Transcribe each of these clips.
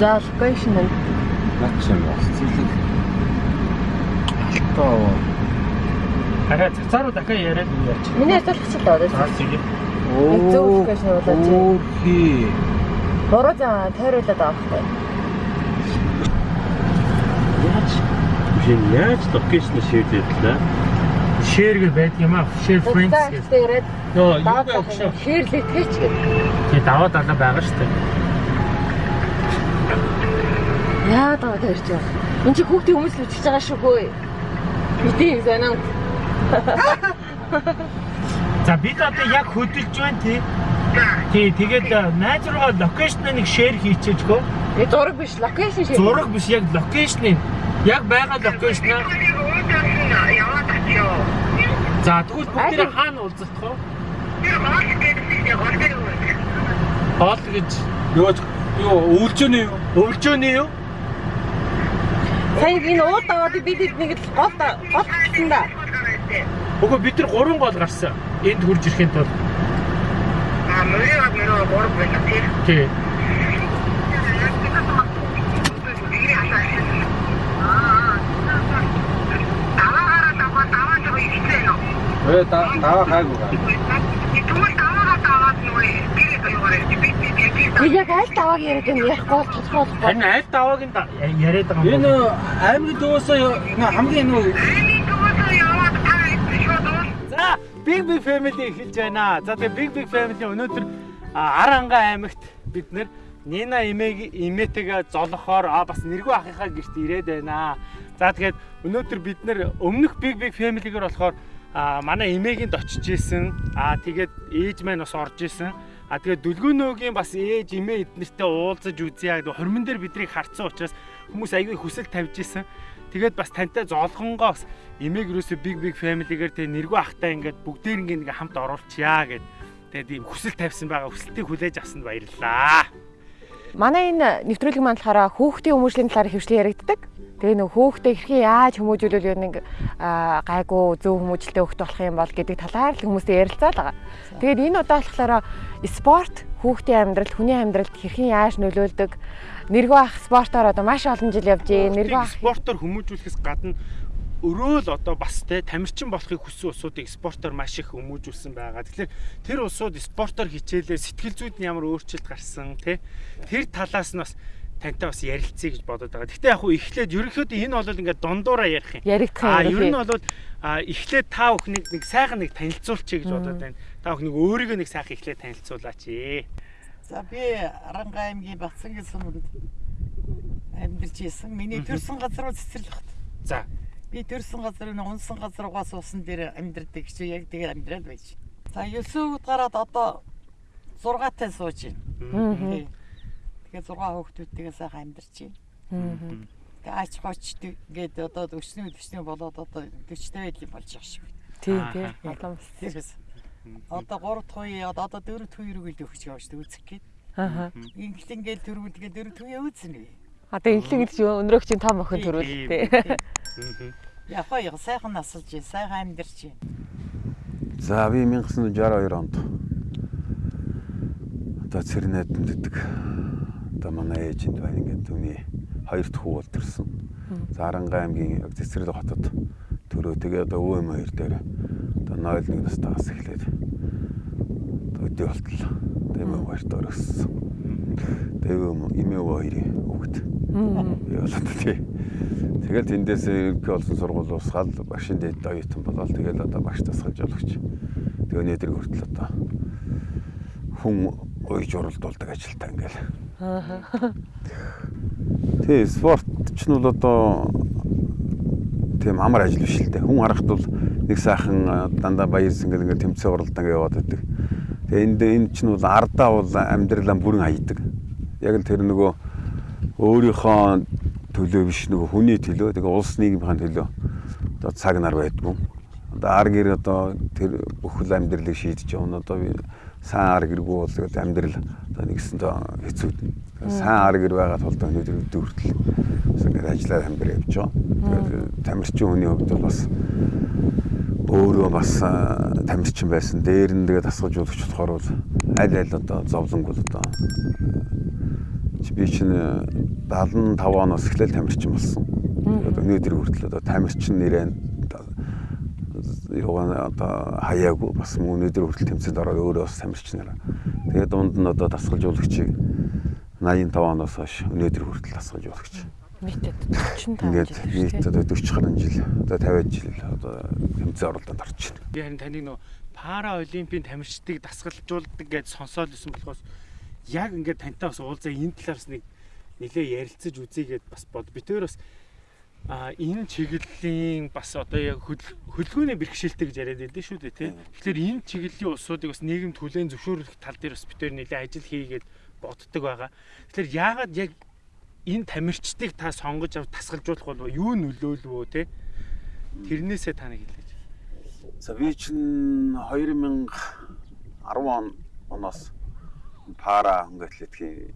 За локейшн нь Наач юм болсон. Алтаа. Хараа цацааруу дахиад яриад яач. миний асуулах ч л одоо. Аа sige. Яг зөв болоод чи. Окей. Буруу зам тойруулаад хэрэгтэй. Яаж биш яаж локейшн шийдээд лээ. Share гэ байдаг юм аа. Friends гэж. гэдэг Нөө юу гэх шиг. ширлэгтгэж гэдэг. Тэгээ даваад алаа байгаа шүү дээ. Яа даваад ярьж байгаа. Энд чи хүүхдийн хүмүүс л үтсэж байгаа шүү хөөе. Юм санаа. За бид одоо яг хөдөлж байна тий. Тий тэгээд э, найз руугаа локейшныг share хийчихэжгөө. Энэ зураг биш, локейшн шиг. Зураг биш яг локейшнийг яг байгаа яваад очио. За тэгвэл Аль- хаана уулзах вэ? Тэр хоол гэдэгт гол дээр үү. Хоол гэж Юу юу өвлжөөний юу? өвлжөөний юу? Сая энэ ууд даваад бид эднийг л гол гол гэсэн да. Үгүй бид нар гурван гол гарсан. Энд хурж ирэхэд бол А мөрөө мөрөө гол байх тий. тий. Таваараа таваа таваа таваа ихтэй нөө. Э та таваа хайгуу. Тэгвэл яг аль давааг яриад юм ярихгүй бол тодорхой болохгүй. Харин аль давааг нь яриад байгаа юм. Энэ аймгийн дөөсөө хамгийн шууд За Big Big Family эхэлж байна. За тэгээ Big Big Family өнөөдөр Аранга аймагт бид нэр Нина эмээг эмээтэйгээ золохоор а бас нэргүй ахыхаа гэрт ирээд байна. За тэгээд өнөөдөр бид нэр өмнөх Big Big Family-гээр болохоор а манай эмээгэнд очиж исэн. А тэгээд ээж маань бас орж исэн. А тэгээд дүлгөөнөөгийн бас ээж эмээ эднэртэй уулзаж үзье гэдэг хормон дээр биднийг харцсан учраас хүмүүс аягүй хүсэл тавьж исэн. Тэгээд бас тантай зоолгонгоо бас эмээг юусо big big family-гээр тэгээ нэргүй ахтай ингээд бүгдээр ингээд ингээ хамт оруулчаа гэд. Тэгээд ийм хүсэл тавьсан байгаа. Хүсэлтийг хүлээж авсанд баярлалаа. Манай энэ нэвтрүүлэг маань болохоор хүүхдийн хүмүүжлийн талаар хөвчлэн яригддаг. Тэгээ нөх хүүхдээ хэрхэн яаж хүмүүжүүлвэл нэг аа, гайгүй зөв хүмүүжлтэй хүүхд болох юм бол гэдэг талаар л хүмүүстэй ярилцаад байгаа. Тэгээд энэ удаа болохоор спорт хүүхдийн амьдралд, хүний амьдралд хэрхэн яаж нөлөөлдөг нэргүй ах спортоор одоо маш олон жил явж гээ. Нэргүй ах спортоор хүмүүжүүлэхээс гадна өрөөл одоо бас те тамирчин болохыг хүссэн улсуудыг спортоор маш их хүмүүжүүлсэн байгаа. Тэгэхээр тэр улсууд спортоор хичээлээ сэтгэл зүйд нь ямар өөрчлөлт гарсан те тэр талаас нь бас тантай бас ярилцъя гэж бодоод байгаа. Гэхдээ яг хуу эхлээд ерөнхийдөө энэ бол ингээд дундуура ярих юм. яригдах А ер нь бол эхлээд та бүхнийг нэг сайхан нэг танилцуулчих гэж бодоод байна. Та бүхнийг өөрийгөө нэг сайхан эхлээд танилцуулаач. За би Аранга аймгийн Бацангийн суманд амьдарч исэн. Миний төрсэн газар нь цэцэрлэгт. За. Би төрсэн газрын унсан газруугаас усан дээр амьдардаг чи яг тэгээд амьдраад байж. За 9 өд гараад одоо 6 тай сууж байна. Тий. Тэгээд 6 хүүхдүүдтэйгээ сайхан амьдарч байна. Тэгээд ач гоч гээд одоо 40 40 болоод одоо 40 тай байл болж байгаа шүү. Тий, тий. Олон бас. Одоо 3 дахь үе одоо 4 дахь үе рүү л өгч шүү үзэх гээд. Аа. Инглин гээл төрүүлгээ 4 дахь үе үүснэ. Одоо инглин гэж өнөрөг чинь том охин төрүүл тий. Яг гоё сайхан насалж, сайхан амьдарч. байна. За би 1962 онд одоо Цэрнэдэнд идэг. Одоо манай ээжинд байна ингээд түүний хоёр дахь хүү бол төрсөн. За Аранга аймгийн яг Цэцэрлэг хотод төрөө тэгээ одоо өвөм хоёр дээр одоо 01 настаас эхлээд одоо өдөө болтол. Тэгээ мөн хоёрт өрөссөн. Тэгээ өвөм эмээ өвөө хоёрын хүүхэд. Яа л одоо тий. Тэгэл тэндээс ерөнхий болсон сургууль усгаал багшин дээд оюутан болоод тэгэл одоо багш тасгалж олгч. Тэгээ өнөөдөр хүртэл одоо хүн уйж уралдуулдаг ажилтаа ингээл. Тий, спорт ч нь бол одоо тийм амар ажил биш л дээ. Хүн харахад бол нэг сайхан дандаа баярс ингээл ингээл тэмцээн уралдаан ингээд яваад байдаг. Тэгээ энд энэ ч нь бол ардаа бол амьдралаа бүрэн хаядаг. Яг л тэр нөгөө өөрийнхөө төлөө биш нөгөө хүний төлөө тэгээ улс нийгмийн төлөө одоо цаг нар байдгүй. Одоо ар гэр одоо тэр бүхэл амьдралыг шийдэж явна. Одоо би сайн ар гэргүй бол тэгэл амьдрал одоо нэгсэндээ хэцүүднэ. Сайн ар гэр байгаа тулд өнөөдөр өдөр хүртэл бас ингээд ажиллаад амьдрал явж байгаа. Тэгээд тамирчин хүний хувьд бол бас өөрөө бас тамирчин байсан. Дээр нь тэгээд асгаж болох болохоор бол аль аль одоо зовлонг бол одоо би чинь 75 оноос эхлээл тамирчин болсон. Тэгээд өнөөдөр хүртэл одоо тамирчин нэрээ яваа одоо хаяагүй бас өнөөдөр хүртэл тэмцээнд ороод өөрөө бас тамирчнараа. Тэгээд дунд нь одоо дасгалжуулагчийг 85 оноос хойш өнөөдөр хүртэл дасгалжуулагч. Нийтэд 45 Ингээд жил нийт шүү дээ. одоо 40 гаруй жил одоо 50 жил одоо тэмцээн оролдонд орж байна. Би харин таныг нөө пара олимпийн тамирчдыг дасгалжуулдаг гэж сонсоод исэн болохоос яг ингээд тантай бас уулзаа энэ талаас нэг нилээ ярилцаж үзье гэд бас бод. Би тэр бас а энэ чиглэлийн бас одоо яг хөлгөөний бэрхшээлтэй гэж яриад байдсан шүү дээ тий. Тэгэхээр энэ чиглэлийн улсуудыг бас нийгэм түлээн зөвшөөрөх тал дээр бас бид тэр нилээ ажил хийгээд боддог байгаа. Тэгэхээр яагаад яг энэ тамирчдыг та сонгож авч тасгалжуулах болов юу нөлөөлвөө тий. Тэрнээсээ та нэг хэлээч. За би чинь 2010 он оноос пара хөнгө атлетикийн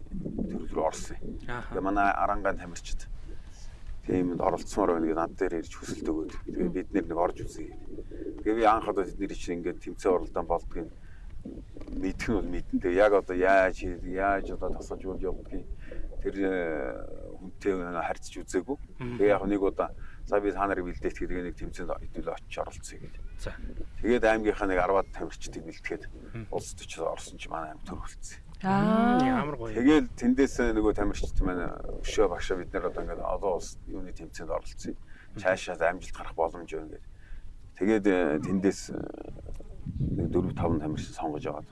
төрөл рүү орсон. юм. Тэгээ манай арангаан тамирчид тиймд оролцсомоор байна гэдэг над дээр ирж хүсэлт өгөөд. Тэгээ бид нэг орж үзье. Тэгээ би анх одоо тэдний чинь ингээд тэмцээн оролдоон болдгийг мэдэх нь бол мэдэн. Тэгээ яг одоо яаж яаж одоо тасалж үйл явдгийг тэр э, хүнтэй харьцаж үзээгүй. Тэгээ яг нэг удаа за би та нарыг бэлдээт гэдэг нэг тэмцээнд хэдүүл очиж оролцъё гэдэг. За. Тэгээд аймгийнхаа нэг 10-аад тамирчдыг бэлтгэхэд улс төчөд орсон чи манай аймаг төр хөлцсөн. Аа. Ямар гоё. Тэгэл тэндээс нөгөө тамирчид маань өшөө багшаа бид нар одоо ингээд олон улс юуны тэмцээнд оролцсон. Цаашаа амжилт гарах боломж байна гэдэг. Тэгээд э, тэндээс э, нэг 4 5 тамирчин сонгож аваад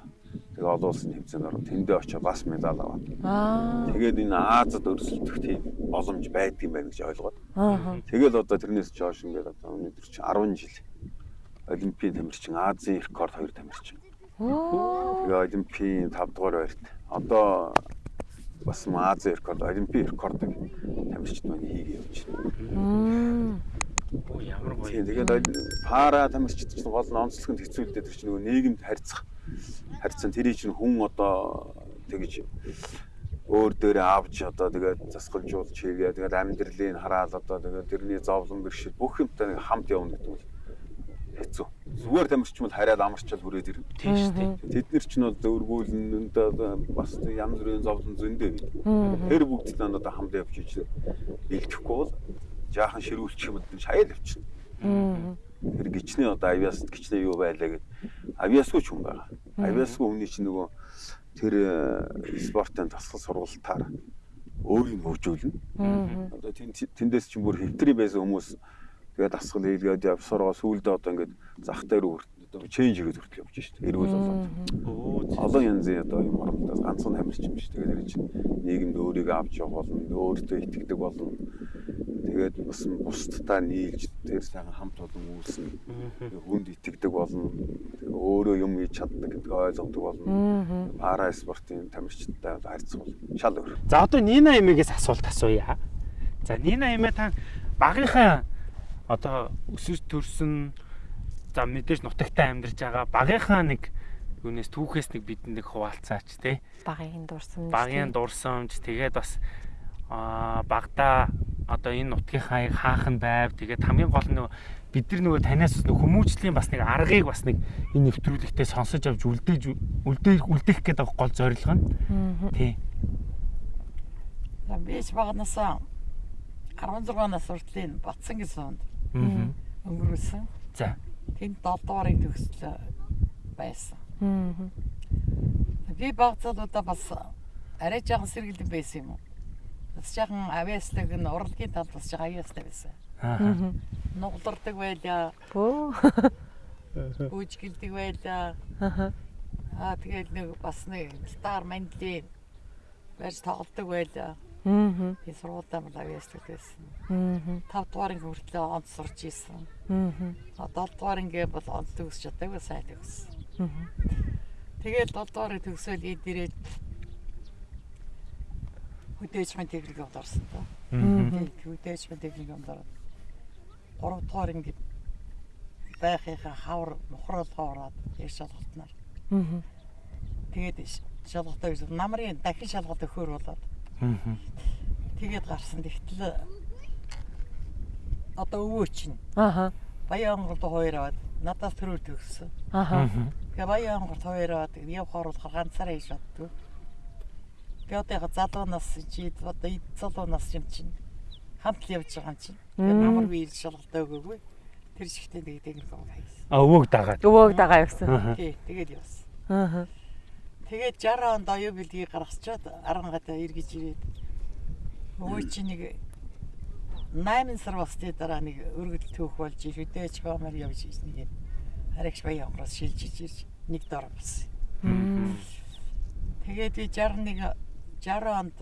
тэгээ олон улсын тэмцээнд ороод тэндээ очиж бас медаль аваад. Аа. Тэгээд энэ Азад өрсөлдөх тийм боломж байдгийн байна гэж ойлгоод. Аа. Тэгэл одоо тэрнээс жоош ингээд одоо өнөөдөр чи 10 жил Олимпийн тамирчин, Азийн рекорд хоёр тамирчин. Оо. Тэгээ Олимпийн 5 дугаар байрт. Одоо бас Азийн рекорд, Олимпийн рекордыг тамирчид маань хийгээ явж байна. Оо ямар гоё. Тийм тэгээд пара тамирчид чинь гол нь онцлог нь хэцүү л дээ тэр чинь нөгөө нийгэмд харьцах харьцан тэрий чинь хүн одоо тэгж өөр дээрээ авч одоо тэгээд засгалжуулж хийгээ тэгээд амьдралыг хараад одоо тэгээд тэрний зовлон бэрхшээл бүх юмтай нэг хамт явна гэдэг нь хэцүү. Зүгээр тамирч бол хараад амарчаад хүрээд ирнэ. Тийм шүү дээ. Тэд нар ч нь бол өвөргүүлэн одоо бас янз бүрийн зовлон зөндөө бий. Тэр бүгд нь одоо хамт явж иж бэлтгэхгүй бол жаахан ширүүлчих юм бол шаяал явчихна. Тэр гिचний одоо авиас гिचний юу байлаа гэд авиасгүй ч хүн байгаа. Авиасгүй хүний чинь нөгөө тэр э, спортын тасгал сургалтаар өөрийг нь хөгжүүлнэ. Одоо тэнд тэндээс чинь бүр хэвтрий байсан хүмүүс тэгээд дасгал хийлгээд явсараа сүүлдээ одоо ингээд зах дээр одоо чейнж хийгээд хүртэл явж шít. Эргүүл болоод. Оо Олон янзын одоо юм оролдоос ганцхан тамирч юм биш. Тэгээд тэр чинь нийгэмд өөрийгөө авч явах болно, өөртөө итгэдэг болно. Тэгээд бас бусдтай нийлж тэр сайхан хамт олон үүснэ. Хүнд итгэдэг болно. Өөрөө юм хийж чаддаг гэдгийг ойлгодог болно. Пара спортын тамирчидтай харьцах бол шал өөр. За одоо Нина эмээгээс асуулт асууя. За Нина эмээ та багийнхаа одоо өсөж төрсөн за мэдээж нутагтаа амьдарч байгаа багийнхаа нэг юунес түүхээс нэг бидэнд нэг хуваалцаач тий. Багын дурсамж. Багийн дурсамж тэгээд бас багада одоо энэ нутгийнхаа хаахан байв тэгээд хамгийн гол нь бид нар нөгөө танаас нөгөө хүмүүжлийн бас нэг аргыг бас нэг энэ нэвтрүүлэгтээ сонсож авч үлдээж үлдээх үлдээх гэдэг гол зорилго нь тий. За биш багнасаа 16 нас хүртлийн Батсан гэсэн Аа. өнгөрүүлсэн. За. Тэнд 7 дуурын төгсөл байсан. Би багцаадаа бас арай жаахан сэргэлэн байсан юм уу? Бас жаахан авиаслаг нь урлагийн талд бас жаахан авиаслаг байсан. Аа. Нуглардаг байлаа, Оо. үүжгэлдэг байлаа. Аха. Аа тэгээд нэг бас нэг стар мандлын барьж тоглодог байлаа. Мм. Би сургуультай бол авиаслаг байсан. Мм. 5 дугаар анги хүртэл онц сурч исэн. Мм. А 7 дугаар анги бол онц төгсч чадаагүй сайн төгссөн. Мгм. Тэгээд 7 дугаарыг төгсөөл эд хөдөөжмөн техникумд орсон доо. Мгм. Хөдөөжмөн техникумд ороод 3 дугаар анги байхынхаа хавар мухралгаа ороод яг шалгалтнаар. Мм. Тэгээд шалгалтаа гэж намрын дахин шалгалт өгөхөр болоод тэгээд гарсан. Тэгтэл одоо өвөө чинь Аха. баян онгорд хоёр аваад надаас төрөөр төгссөн. Аха. Тэгээ баян онгорд хоёр аваад явхаар бол ганцаараа хийж чаддгүй. Би одоо яг залуу нас чи одоо эд залуу нас юм чинь хамт л явж байгаа юм чинь. Тэгээд амар би ирж шалгалт өгөөгүй. Тэр шигтээ тэгээд нэг гоо хайсан. А өвөөг дагаад. Өвөөг дагаа явсан. Тий, тэгээд явсан. Аа. Тэгээд 60 онд оюу бэлгийг гаргасчаад арангатаа эргэж ирээд өвөө чи нэг 8 сар басны дараа нэг өргөдөл түүх болж хөдөөж гомор явж ийс нэг харагч баян онгороос шилжиж ирж нэг дор болсон. Тэгээд би 61 60 онд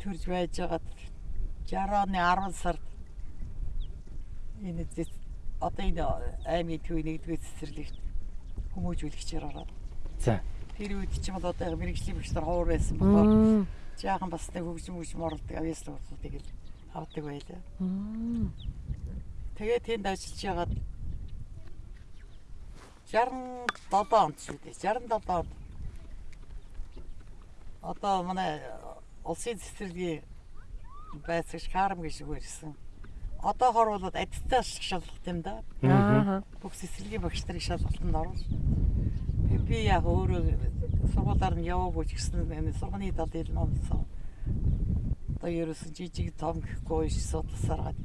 төрж байж байгаад 60 оны 10 сард энэ зэт одоо энэ аймгийн төвийн нэгдүгээр цэцэрлэгт хүмүүжүүлэгчээр ороод За. тэр үед ч юм бол одоо мэрэгжлийн багш нар ховор байсан болохоор жаахан бас нэг хөгжим хөгжим оролдог авьяас нууцуудыг л авдаг байлаа. Тэгээд тэнд ажиллаж ягаад 67 онд шүү дээ. 67 онд одоо манай улсын цэцэрлэгийн байцаагч Карм гэж үгэрсэн. Одоохор бол адитаа шалгалт юм да. Аа. Бүх цэцэрлэгийн багш нарыг шалгалтанд оруулж. Би яг өөрөө сургуулиар нь яваагүй ч гэсэн сургууны талын номсон. Одоо ерөөсөн жижиг том гэхгүй ш судласаар гад.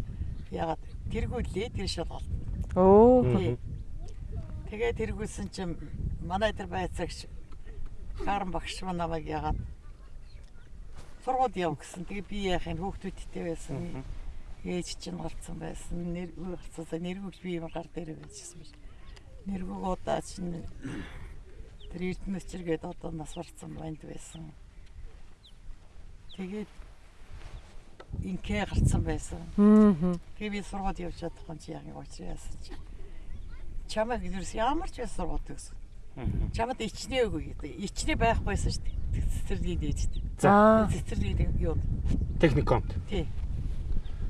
Ягаад тэргүүлээ тэр шалгалт. Оо. Тэгээ тэргүүлсэн чинь манай тэр байцаагч Карм багш маань намайг ягаад сургууль яв гэсэн. Тэгээ би яахын хүүхдүүдтэй байсан. Ээж чинь гарцсан байсан. Нэр гарцсаа нэргүүж би юм гар дээр байжсэн биш. Нэргүүг удаа чинь тэр эрдэнэ өчргээд одоо нас барцсан банд байсан. Тэгээд инкээ гарцсан байсан. Тэгээ би сургууль явж чадахгүй чи яг уучраа яасан чи. Чамайг ерөөс ямар ч байсан сургууль гэсэн. Чамд ичнээгүй гэдэг. Ичнээ байхгүйсэн шүү дээ. Цэцэрлэгийн дээжтэй. За. Цэцэрлэгийн юу? Техникомт. Тий.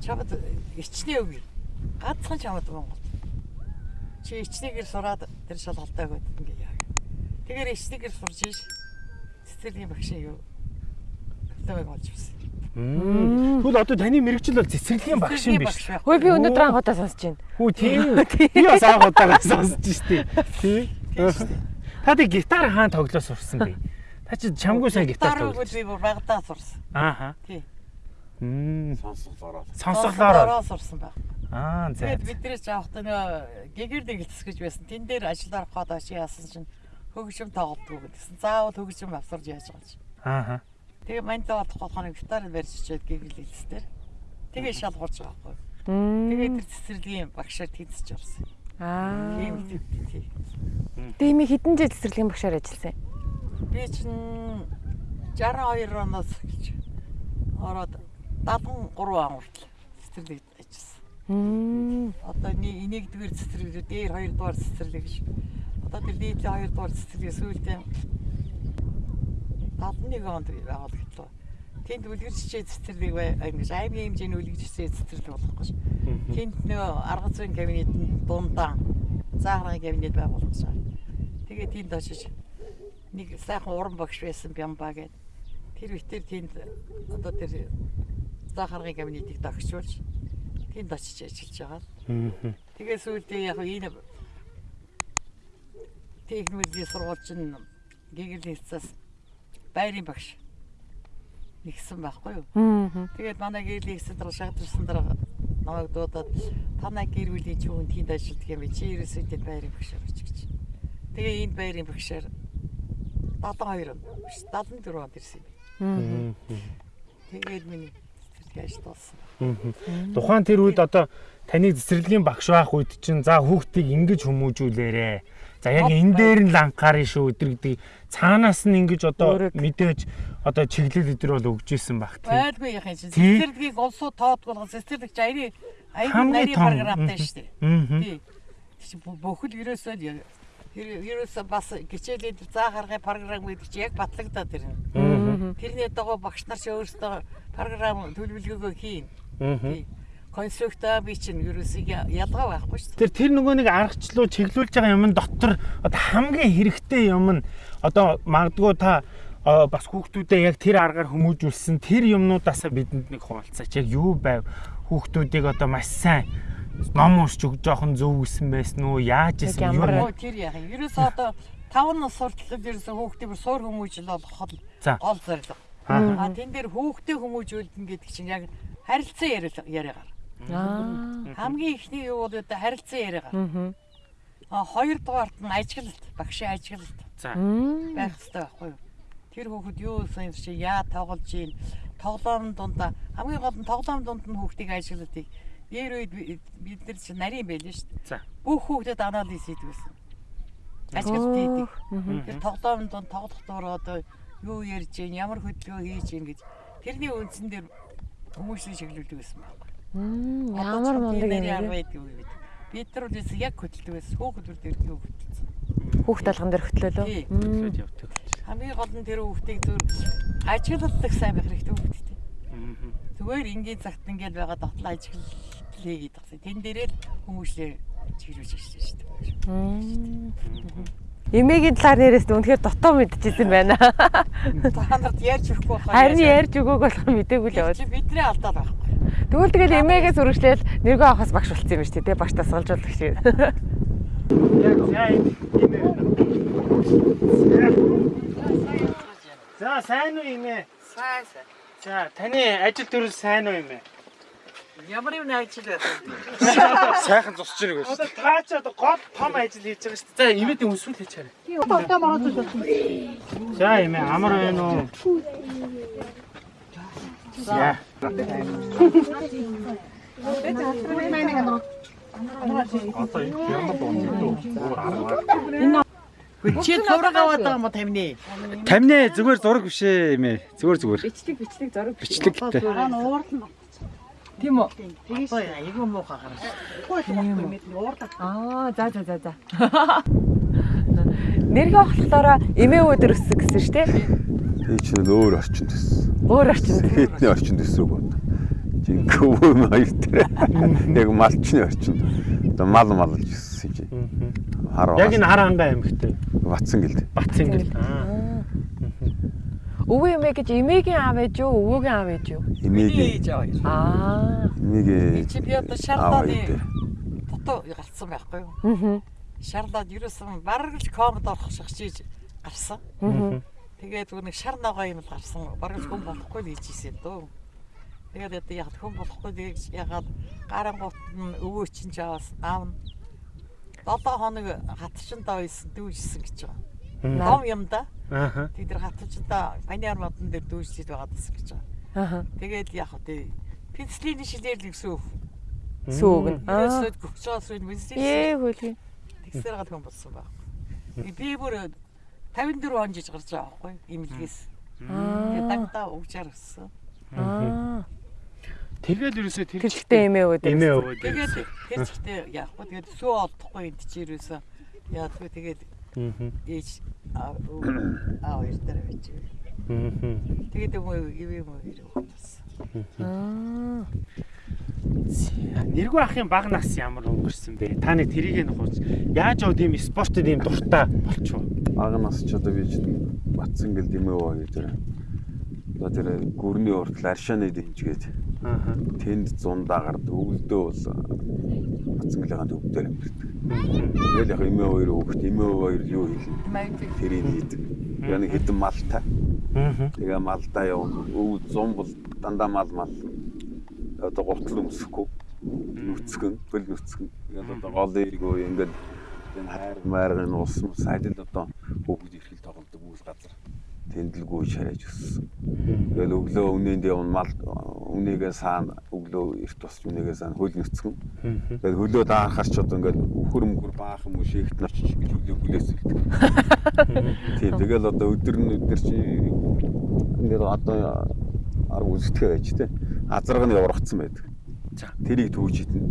Чамд ичнээгүй. Ганцхан чамд Монгол. Чи ичнээгээр сураад тэр шалгалтаа өгöd ингээ яа. Тэгэхээр ичнээгээр сурж иш. Цэцэрлэгийн багшийн юу? Тавыг олж ирсэн. Тэгвэл одоо таны мэрэгчл бол цэцэрлэгийн багш юм биш. Хөөе би өнөөдөр анхудаа сонсож байна. Хүү тийм. Би бас анх удаа сонсож штеп. Тий. Та тэг гитар хаан тоглоо сурсан бэ? Та чи чамгүй сайн гитар Гитар тоглож. би бүр багтаа сурсан. Ааха. Тий. Мм. Сонсголоороо. Сонсголоор. сурсан баг. Аа за. Тэгээд бидний ч авахта нөө гэгэр дэгэлцэх гэж байсан. Тэн дээр ажил арах гээд очи яасан чинь хөгжим тоглодог гэсэн. Заавал хөгжим авсарж яаж байгаа чи. Ааха. Тэгээ мандаа бодох болгоно гитар барьж чичээд гэгэл хэлсээр. Тэгээ шалгуулж байгаа байхгүй. Мм. Тэгээд тэр цэцэрлэгийн багшаар тэнцэж орсон. Аа. Тийм тийм тийм. Дими хэдэн жил цэцэрлэгийн багшаар ажилласан? Би чинь 62 оноос эхэлж ороод 73 он хүртэл цэцэрлэгт ажилласан. Мм. Одоо нэг нэгдүгээр цэцэрлэг дээр хоёрдугаар цэцэрлэг гэж. Одоо тэр нийтлээ хоёрдугаар цэцэрлэг сүүлдээ 71 онд байгуулагдлаа. Тэнд үлгэрчээ цэцэрлэг бай ингэж аймгийн хэмжээний үлгэрчээ цэцэрлэг болохгүй ш. Тэнд нөө арга зүйн кабинет дундаа заагрын кабинет байгуулсан. Тэгээ тэнд очиж нэг сайхан уран багш байсан Бямба гэд. Тэр битэр тэнд одоо тэр заагрын кабинетийг дагчулж тэнд очиж ажиллаж байгаа. Тэгээ сүүлдээ яг энэ техникийн сургуульч нь гэгэрлийн хэсээс байрын багш нэгсэн байхгүй юу? Тэгээд манай гэрлийн хэсэд дараа шахадсан дараа намайг дуудаад танай гэр бүлийн хүн тэнд ажилладаг юм би чи ерөөсөө тэнд байрын багшаар оч гэж. Тэгээ энэ байрын багшаар 72 он биш 74 онд ирсэн юм. Тэгээд миний цэцэрлэг ажил болсон. Тухайн тэр үед одоо таны цэцэрлэгийн багш байх үед чинь за хүүхдийг ингэж хүмүүжүүлээрэ. За яг энэ дээр нь л анхаарна шүү өдр гэдэг. Цаанаас нь ингэж одоо мэдээж одоо чиглэл өдр бол өгж исэн баг тийм. Байлгүй чинь Тий. цэцэрлэгийг олсуу тоодгоолго цэцэрлэг чи аяны Хамгийн нарийн програмтай шүү дээ. Аа. Тий. Чи бүхэл ерөөсөө ерөөсөө бас гिचээлийн заа харгын програм гэдэг чи яг батлагдаад ирнэ. Тэрний дагуу багш нар чи өөрсдөө програм төлөвлөгөөгөө хийн. Тий. Конструкта би чинь ерөөсөө ялгаа байхгүй шүү дээ. Тэр тэр нөгөө нэг аргачлуу чиглүүлж байгаа юм дотор одоо хамгийн хэрэгтэй юм нь одоо магадгүй та бас хүүхдүүдэд яг тэр аргаар хүмүүжүүлсэн тэр юмнуудаасаа бидэнд нэг хуваалцаач яг юу байв хүүхдүүдийг одоо маш сайн ном уншиж өгж жоохон зөв гисэн байсан уу яаж Яг исэн юу Оо тэр яах юм. Ерөөсөө одоо таван нас сурталчид ерөөсө хүүхдээ бүр суур хүмүүжил За. гол зорилго. Аа. Тэн дээр хүүхдээ хүмүүжүүлнэ гэдэг чинь яг харилцан яриа- яриагаар. Аа. Хамгийн ихний юу бол одоо харилцан яриагаар. Мгм. А хоёрдугаарт нь ажиглалт, багшийн ажиглалт За. Байх хэрэгтэй байхгүй юу? Тэр хүүхэд юу юм чи яа тоглож ийн тоглоом дундаа хамгийн гол нь тоглоом дунд нь хүүхдийг ажиглалтыг дээр үед би- бид нар чи нарийн байлээ шүү дээ. Бүх хүүхдэд анализ хийдгсэн. Ажиглалт хийдэг. Тэр тоглоом дунд тоглох дураа одоо юу ярьж ийн ямар хөдөлгөөн хийж ийн гэж тэрний үндсэн дээр хүмүүсийн шиглүүлдэг байсан байхгүй. Ямар мундаг юм бэ? бид. Нар үл яг хөдөлдөг байсан. Хүүхдүүд дээр хөдөлсөн. Хүүхд талган дээр. Мм. Хөдлөд явдаг. Хамгийн гол нь тэр хүүхдийг зүр ажиглалдаг сайн байх хэрэгтэй хүүхдтэй. Зүгээр ингийн цагт ингээд байгаа дотлоо ажиглал хийгээд байгаа. Тэн дээрээ л хүмүүшлээ чиглүүлж ирсэн шүү дээ. Эмээгийн талаар нэрээс үнэхээр дотоо мэдчихсэн байна. Та нарт ярьж өгөхгүй байх. Харин ярьж өгөөг болох мдээгүй л яваад. Бидний алдаад байхгүй. Тэгвэл тэгэл эмээгээс үргэлжлээл нэргөө авахаас багш болцсон юм шүү дээ. Багш тасгалжуулах шиг. Яг за энэ За сайн уу имэ? Сайн сайн. За таны ажил төрөл сайн уу имэ? Ямар юм ажил байсан. Сайхан зусч ирэх байсан. Одоо та ч одоо гол том ажил хийж байгаа шүү дээ. За имэдийн өсвөл хийж хараа. За имэ амар байна уу? За. Чи зураг аваад байгаа юм уу тамины? Тамнэ зүгээр зураг биш ээ имэ. Зүгээр зүгээр. Бичлэг бичлэг зориг. Бичлэгтэй. Тийм үү? Одоо айгүй муухай гараад. Аа, за за за за. Нэргөө болохоор эмээ өдөр өссөн гэсэн шүү дээ. Тэгээ чинь л өөр орчинд төссөн. Өөр орчинд. Хэтний орчинд төссөн үг байна. Жинхэнэ хоёр дээр. Яг малчны орчинд. Одоо мал малж өссөн чи. Хараа. Яг энэ хар ангаа аймагт Батсан гэлд. Батсан гэл. Аа. Өвөө эмээ гэж эмээгийн аав ээж юу, өвөөгийн аав ээж юу? Эмээгийн Ээж аваа. Аа. эмээгийн Чи би одоо аав шарлааны ээдээ. дотоо гарцсан байхгүй юу? Аа. Шарлаад ерөөсөн бараг л комод орох шиг чиж гарсан. Аа. Тэгээд зүгээр нэг шар ногоо юм л гарсан. Бараг л хүн болохгүй л хийж ийсэн дөө. Тэгээд одоо яг хүн болохгүй гэж ягаад гарангуут нь өвөө чинь жаас аав нь 7 хоног хатчиндаа байсан дүүжсэн гэж байгаа. Ном юм да. Тэд нар хатчиндаа паниар модон дээр дүүжсэд байгаа гэсэн гэж байгаа. Аа. Тэгээд яг хөө тий пенслийн шилээр л гэсэн үг. Сүүг нь. Аа. Ерөөсөө гүчээс үн пенслийн Ээ хөлгүй. тэгсээр гал хүн болсон баг. Би бүр 54 он жиж гарч байгаа байхгүй имлгээс. Тэгээд Аа. дагтаа угчаар өссөн. Аа. Тэгэл ерөөсөө тэр Тэрчтэй эмээ өдөр. эмээ өвөө. Тэгээд тэр чигтээ яахгүй тэгээд сүү олдохгүй энд чи ерөөсөө яадгүй тэгээд ээж аа аа хоёр дээр байж. Тэгээд юм уу юм уу ирэх болсон. Аа. Нэргүй ахын баг нас ямар өнгөрсөн бэ? Та нэг тэрийг нь хууч. Яаж оо тийм спортод ийм дуртай болчихоо? Бага нас ч одоо би ч батсан гэлд эмээ өвөө гэдэг. Одоо тэр гүрний уртл аршааны дэмжгээд. Тэнд зундаа гард өвөлдөө бол батсан гэлээгаанд өвдөр амьддаг. Тэгэл яг эмээ хоёр өөхт эмээ хоёр юу хийлээ? Тэрийг хийдэг. Яг нэг хэдэн малтай. Тэгээ малдаа явна. Өв зум бол дандаа мал мал. Одоо гутал өмсөхгүй. Нүцгэн, бэл нүцгэн. Тэгээд одоо гол эргөө ингээд энэ хайр майрын ус мус сайдл одоо бүгд ирэхэл тоглодог үйл газар. Тэндлгүй шараж өссөн. Тэгээд өглөө өмнөнд явна мал өмнөгээ саана өглөө эрт тусч өмнөгээ саана хөл нүцгэн. Тэгээд хөлөө даахаар ч одоо ингээд өхөр мөхөр баахан мөш ихт нарч гэж хөлөө хүлээс үлдэх. Тийм тэгэл одоо өдөр нь өдөр чи ингээд одоо арга үзтгэж байж тээ. Азарга нь яврагдсан байдаг. За. Тэрийг түүж идэнэ.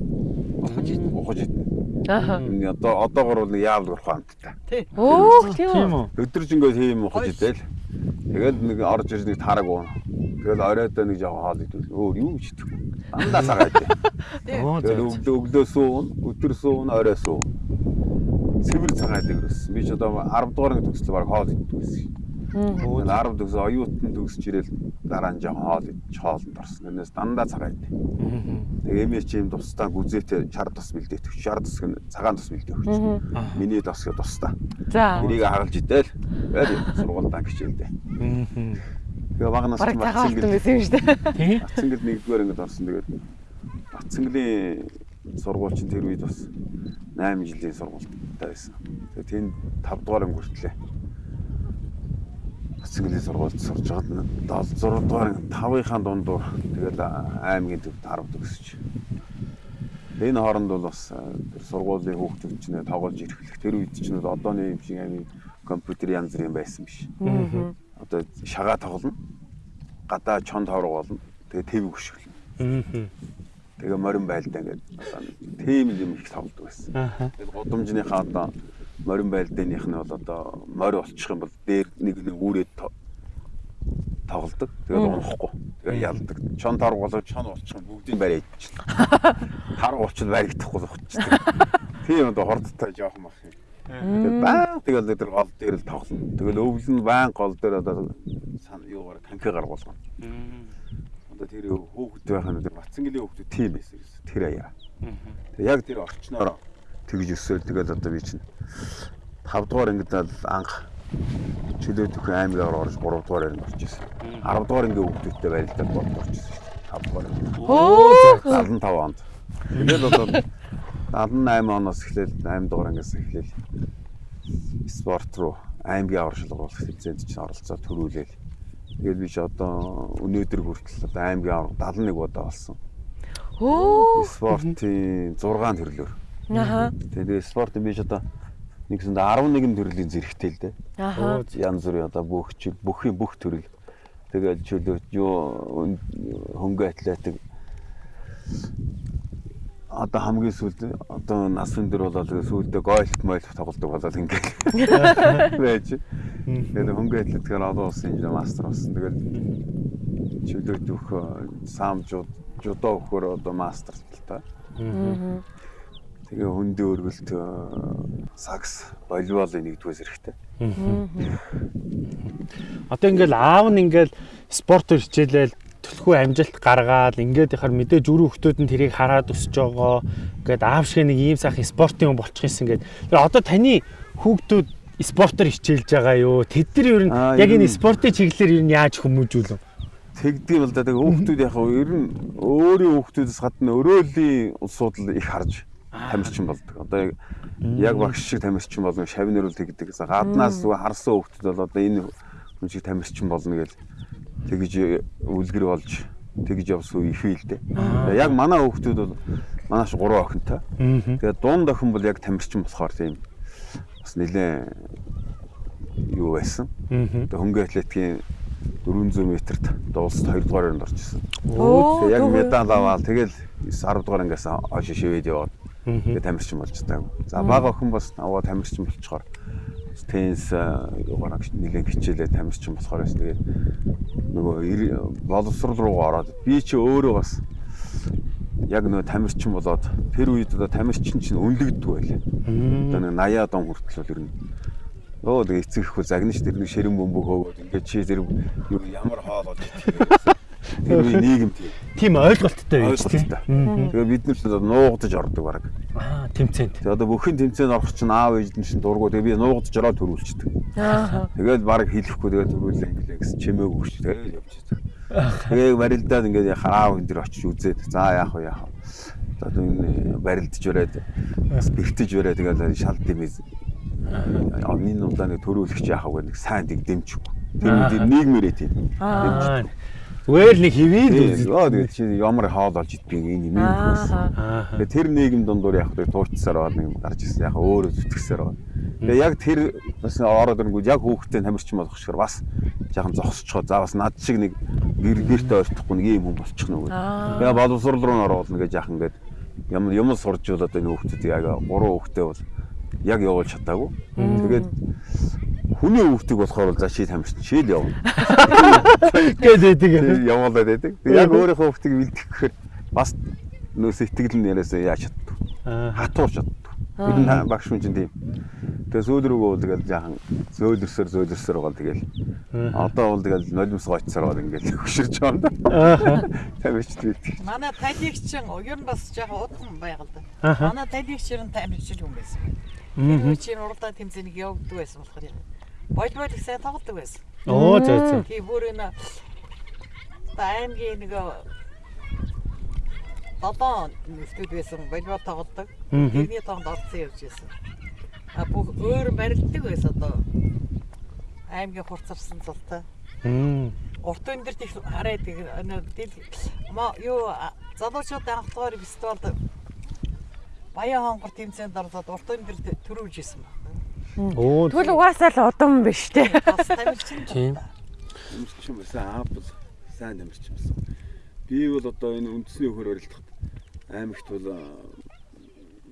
Ухаж идэнэ. Ухаж идэнэ. Аа. Одоо одоогор бол яавал урах амттай. тий. Өөх тийм үү? Өдөржингөө тийм ухаж идэл. Тэгэл нэг орж ирж нэг тараг уун. Тэгэл оройдоо нэг жоо хоол идвэл өөр юу ч идэхгүй. Андаа цагаад. Тэгэл өглөө өглөө суун, өдөр суун, орой суун. Цэвэр цагаад ирсэн. Би ч одоо 10 дугаар нэг төгслөө баг хоол иддэг байсан. Тэгэл 10 төгсө оюутан төгсөж ирэл дараа нь жоохон хоол идэж хоолнд орсон. Тэрнээс дандаа цагаа идэв. Тэгээ эмээч юм тусдаа гүзээтэй шар тус бэлдээ төгч. Шар тус гэн цагаан тус бэлдээ өгч. Миний тос гэ тусдаа. За. Тэрийг хагалж идэл. Тэгээд сургуультай хичээлдээ. Тэгээ багнаас ч цагаан Батцангэл байсан юм шүү дээ. тий. Батцангэл нэгдүгээр ангид орсон. Тэгээд Батцангалын сургууль чинь тэр үед бас 8 жилийн сургуультай байсан. Тэгээд тэнд 5 дугаар анги Батцангалын сургуульд сурж байгаад 6 дугаар анги 5-ынхаа дундуур тэгээд аймгийн төвд 10 төгсөж. Энэ хооронд бол бас сургуулийн хүүхдүүд чинь тоглож ирэхлэх тэр үед чинь бол одооны юм шиг амин компьютер янз бүрийн байсан биш. Одоо шагаа тоглоно. Гадаа чонд хорог болно. Тэгээ тэв хөшгөлнө. Тэгээ морин байлдаа ингээд тийм юм их тоглодог байсан. Аха. Тэгээд гудамжныхаа одоо морин байлдааных нь бол одоо морь болчих юм бол дээр нэг нэг үүрээд то- тоглодог. Тэгээд унахгүй. Тэгээд ялдаг. Чон торг болоо чон болчих юм бүгдийг барай идчихлээ. Тарг болчиход баригдахгүй зогчдаг. Тийм одоо хордтой жоохон мах юм. Тэгээд баа тэгэл тэр гол дээр л тоглоно. Тэгэл өвөл нь баан гол дээр одоо юугаар танки гаргуулна. Одоо тэр хөөгд байхад тэр Батцангийн хөөгд тийм байсан гэсэн. Тэр аяа. Яг тэр орчноор тэгж өсөөл тэгэл одоо би чинь 5 дугаар ангид л анх чөлөө төхөн аймгаар орж 3 дугаар анги орж ирсэн. 10 дугаар ангийн хүүхдүүдтэй барилдаад болд орж ирсэн шүү дээ. 5 дугаар анги. Оо. 75 онд. Тэгэл одоо 78 оноос эхлээл 8 дугаар ангиас эхлээл спорт руу аймгийн аваршилгуулах хэмжээнд чинь оролцоо төрүүлээл. Тэгээд би ч одоо өнөөдөр хүртэл одоо аймгийн аварга 71 удаа болсон. Оо. Спортын 6 төрлөөр. Аха. Тэгээд спорт би ч одоо нэгсэнд 11 төрлийн зэрэгтэй л дээ. Аха. Янз бүрийн одоо бүх чиг бүхний бүх төрөл. Тэгээд чөлөө юу хөнгө атлетик одоо хамгийн сүүлд одоо насны дээр болоод сүүлдээ гольф мойлф тоглодог болоод ингээд байж. Тэгээд хөнгө атлетикээр олон улсын инженер мастер болсон. Тэгээд чөлөө дөх сам жууд жудо өгөхөр одоо мастер л та. Тэгээ хөндөө өргөлт э, сакс волейболын нэгдүгээр зэрэгтэй. Одоо ингээл аав нь ингээл спортоор хичээлэл төлхөө амжилт гаргаад ингээд яхаар мэдээж өрөө хүмүүс нь тэрийг хараад өсөж байгаа. Ингээд аав шиг нэг ийм сайхан спортын хүн болчих юмсан ингээд. Тэр одоо таны хүүхдүүд спортоор хичээлж байгаа юу? Тэд нар ер нь яг энэ спортын чиглэлээр ер нь яаж хүмүүжүүлв? Тэгдэм л да. Тэгээ хүүхдүүд яг хөө ер нь өөрийн хүүхдүүдээс гадна өрөөлийн улсууд л их харж тамирчин болдог. Одоо яг багш шиг тамирчин болно, шавнэр үл тэгдэг. Гаднаас зүгээр харсан хүүхдүүд бол одоо энэ хүн шиг тамирчин болно гэж тэгж үлгэр болж тэгж явсан үе их л дээ. Яг манай хүүхдүүд бол манайш 3 охинтой. Тэгээ дунд охин бол яг тамирчин болохоор тийм бас нэлээ юу байсан. Одоо хөнгө атлетикийн 400 метрт одоо улсад 2 дугаар өрөнд орчихсон. Тэгээ яг медаль аваад тэгэл 10 дугаар ангиас хойш шивэд яваад тэгээ тамирчин болж таагүй. За бага охин бас аваа тамирчин болчихоор. Тенс юугаар нэлээд хичээлээ тамирчин болохоор бас тэгээ нөгөө боловсрол руугаа ороод би чи өөрөө бас яг нөгөө тамирчин болоод тэр үед одоо тамирчин чинь өнлөгддөг байлаа. Одоо нэг 80 он хүртэл бол ер нь Оо тэгээ эцэг ихгүй загнаж тэр нэг ширэн бөмбөг хөөгөөд ингээд чи юу ямар хоол болж идэх Тэр үе нийгэм тийм Тийм ойлголттой байж тийм. Тэгээ бид нар ч одоо нуугдаж ордог баг. Аа, тэмцээнд. Тэгээ одоо бүхэн тэмцээнд орох чинь аав ээж нь чинь дургу тэгээ би нуугдаж ороод төрүүлчихдэг. Ааха. Тэгэл баг хэлэхгүй тэгээ төрүүлээ инглээ гэсэн чимээг өгч тэгээ явж байгаа. Тэгээ барилдаад ингээд аав энэ дэр очиж үзээд за яах вэ яах вэ. Одоо энэ барилдж өрөөд бас бэртэж өрөө тэгээ шал дэмэз Амны нуудлаа нэг төрүүлэгч яах вэ нэг сайн дэг дэмчихгүй. Тэр нийгмээрээ тийм. Аа. Зүгээр нэг хивээд Тийм. Оо тэгээд чи ямар хоол олж идэх юм ийм юм байсан. Ааха. Тэгээ тэр нийгэм дундуур яг тэр туучсаар аваад нэг гарч ирсэн. Яг өөрөө зүтгэсээр аваад. Тэгээ яг тэр бас ороод ирэнгүүт яг хүүхдээ тамирчин болох шиг бас жаахан зогсчихоо. За бас над шиг нэг гэр гэртээ ойртохгүй нэг ийм хүн болчих нь үгүй. Аа. Тэгээ боловсрол руу н оруулна гэж яахан гээд юм юм сурж бол одоо энэ хүүхдүүд яг гурван хүүхдээ бол яг явуулж чадаагүй. Тэгээд хүний хүүхдийг болохоор бол за чи тамирчин шил явна. гэдэг. Тэр явуулаад байдаг. Яг өөрийнхөө хүүхдийг бэлтгэхээр бас нөө сэтгэл нь яриасаа яаж чаддаг. Аа. Хатуур чаддаг. Тэр нь багш хүн чинь тийм. Тэгээ сүүл рүүгөө бол тэгэл жаахан зөөлөрсөр зөөлөрсөр байгаа тэгэл. Одоо бол тэгэл нулимс гоцсоор бол ингээл хөширч байгаа юм да. Тамирч тийм. Манай талигч ер нь бас жоохон удам байгаад байна. Манай талигч ер нь тамирчил хүн байсан. Тэр үе чинь уралдаан тэмцээнийг явагддаг байсан болохоор юм. Волейбол их сайн тоглодог байсан. Оо зөө зөө. Тийм бүр энэ аймгийн нэг долоон нөхдүүд байсан волейбол тоглодог. Тэрний тоонд орцсон явж байсан. А бүх өөр барилдаг байсан одоо аймгийн хурцарсан цалтай. Урт өндөрт их хараад энэ юу залуучуудын анх дугаар фестивалд Баян хонгор тэмцээнд орлоод урт өндөрт төрүүлж исэн байна. Оо. Тэгвэл угаасаа л удам биш те. Бас тамирчин. Тийм. Тамирчин байсан аа бол сайн тамирчин байсан. Би бол одоо энэ үндэсний өхөр барилдахад аймагт бол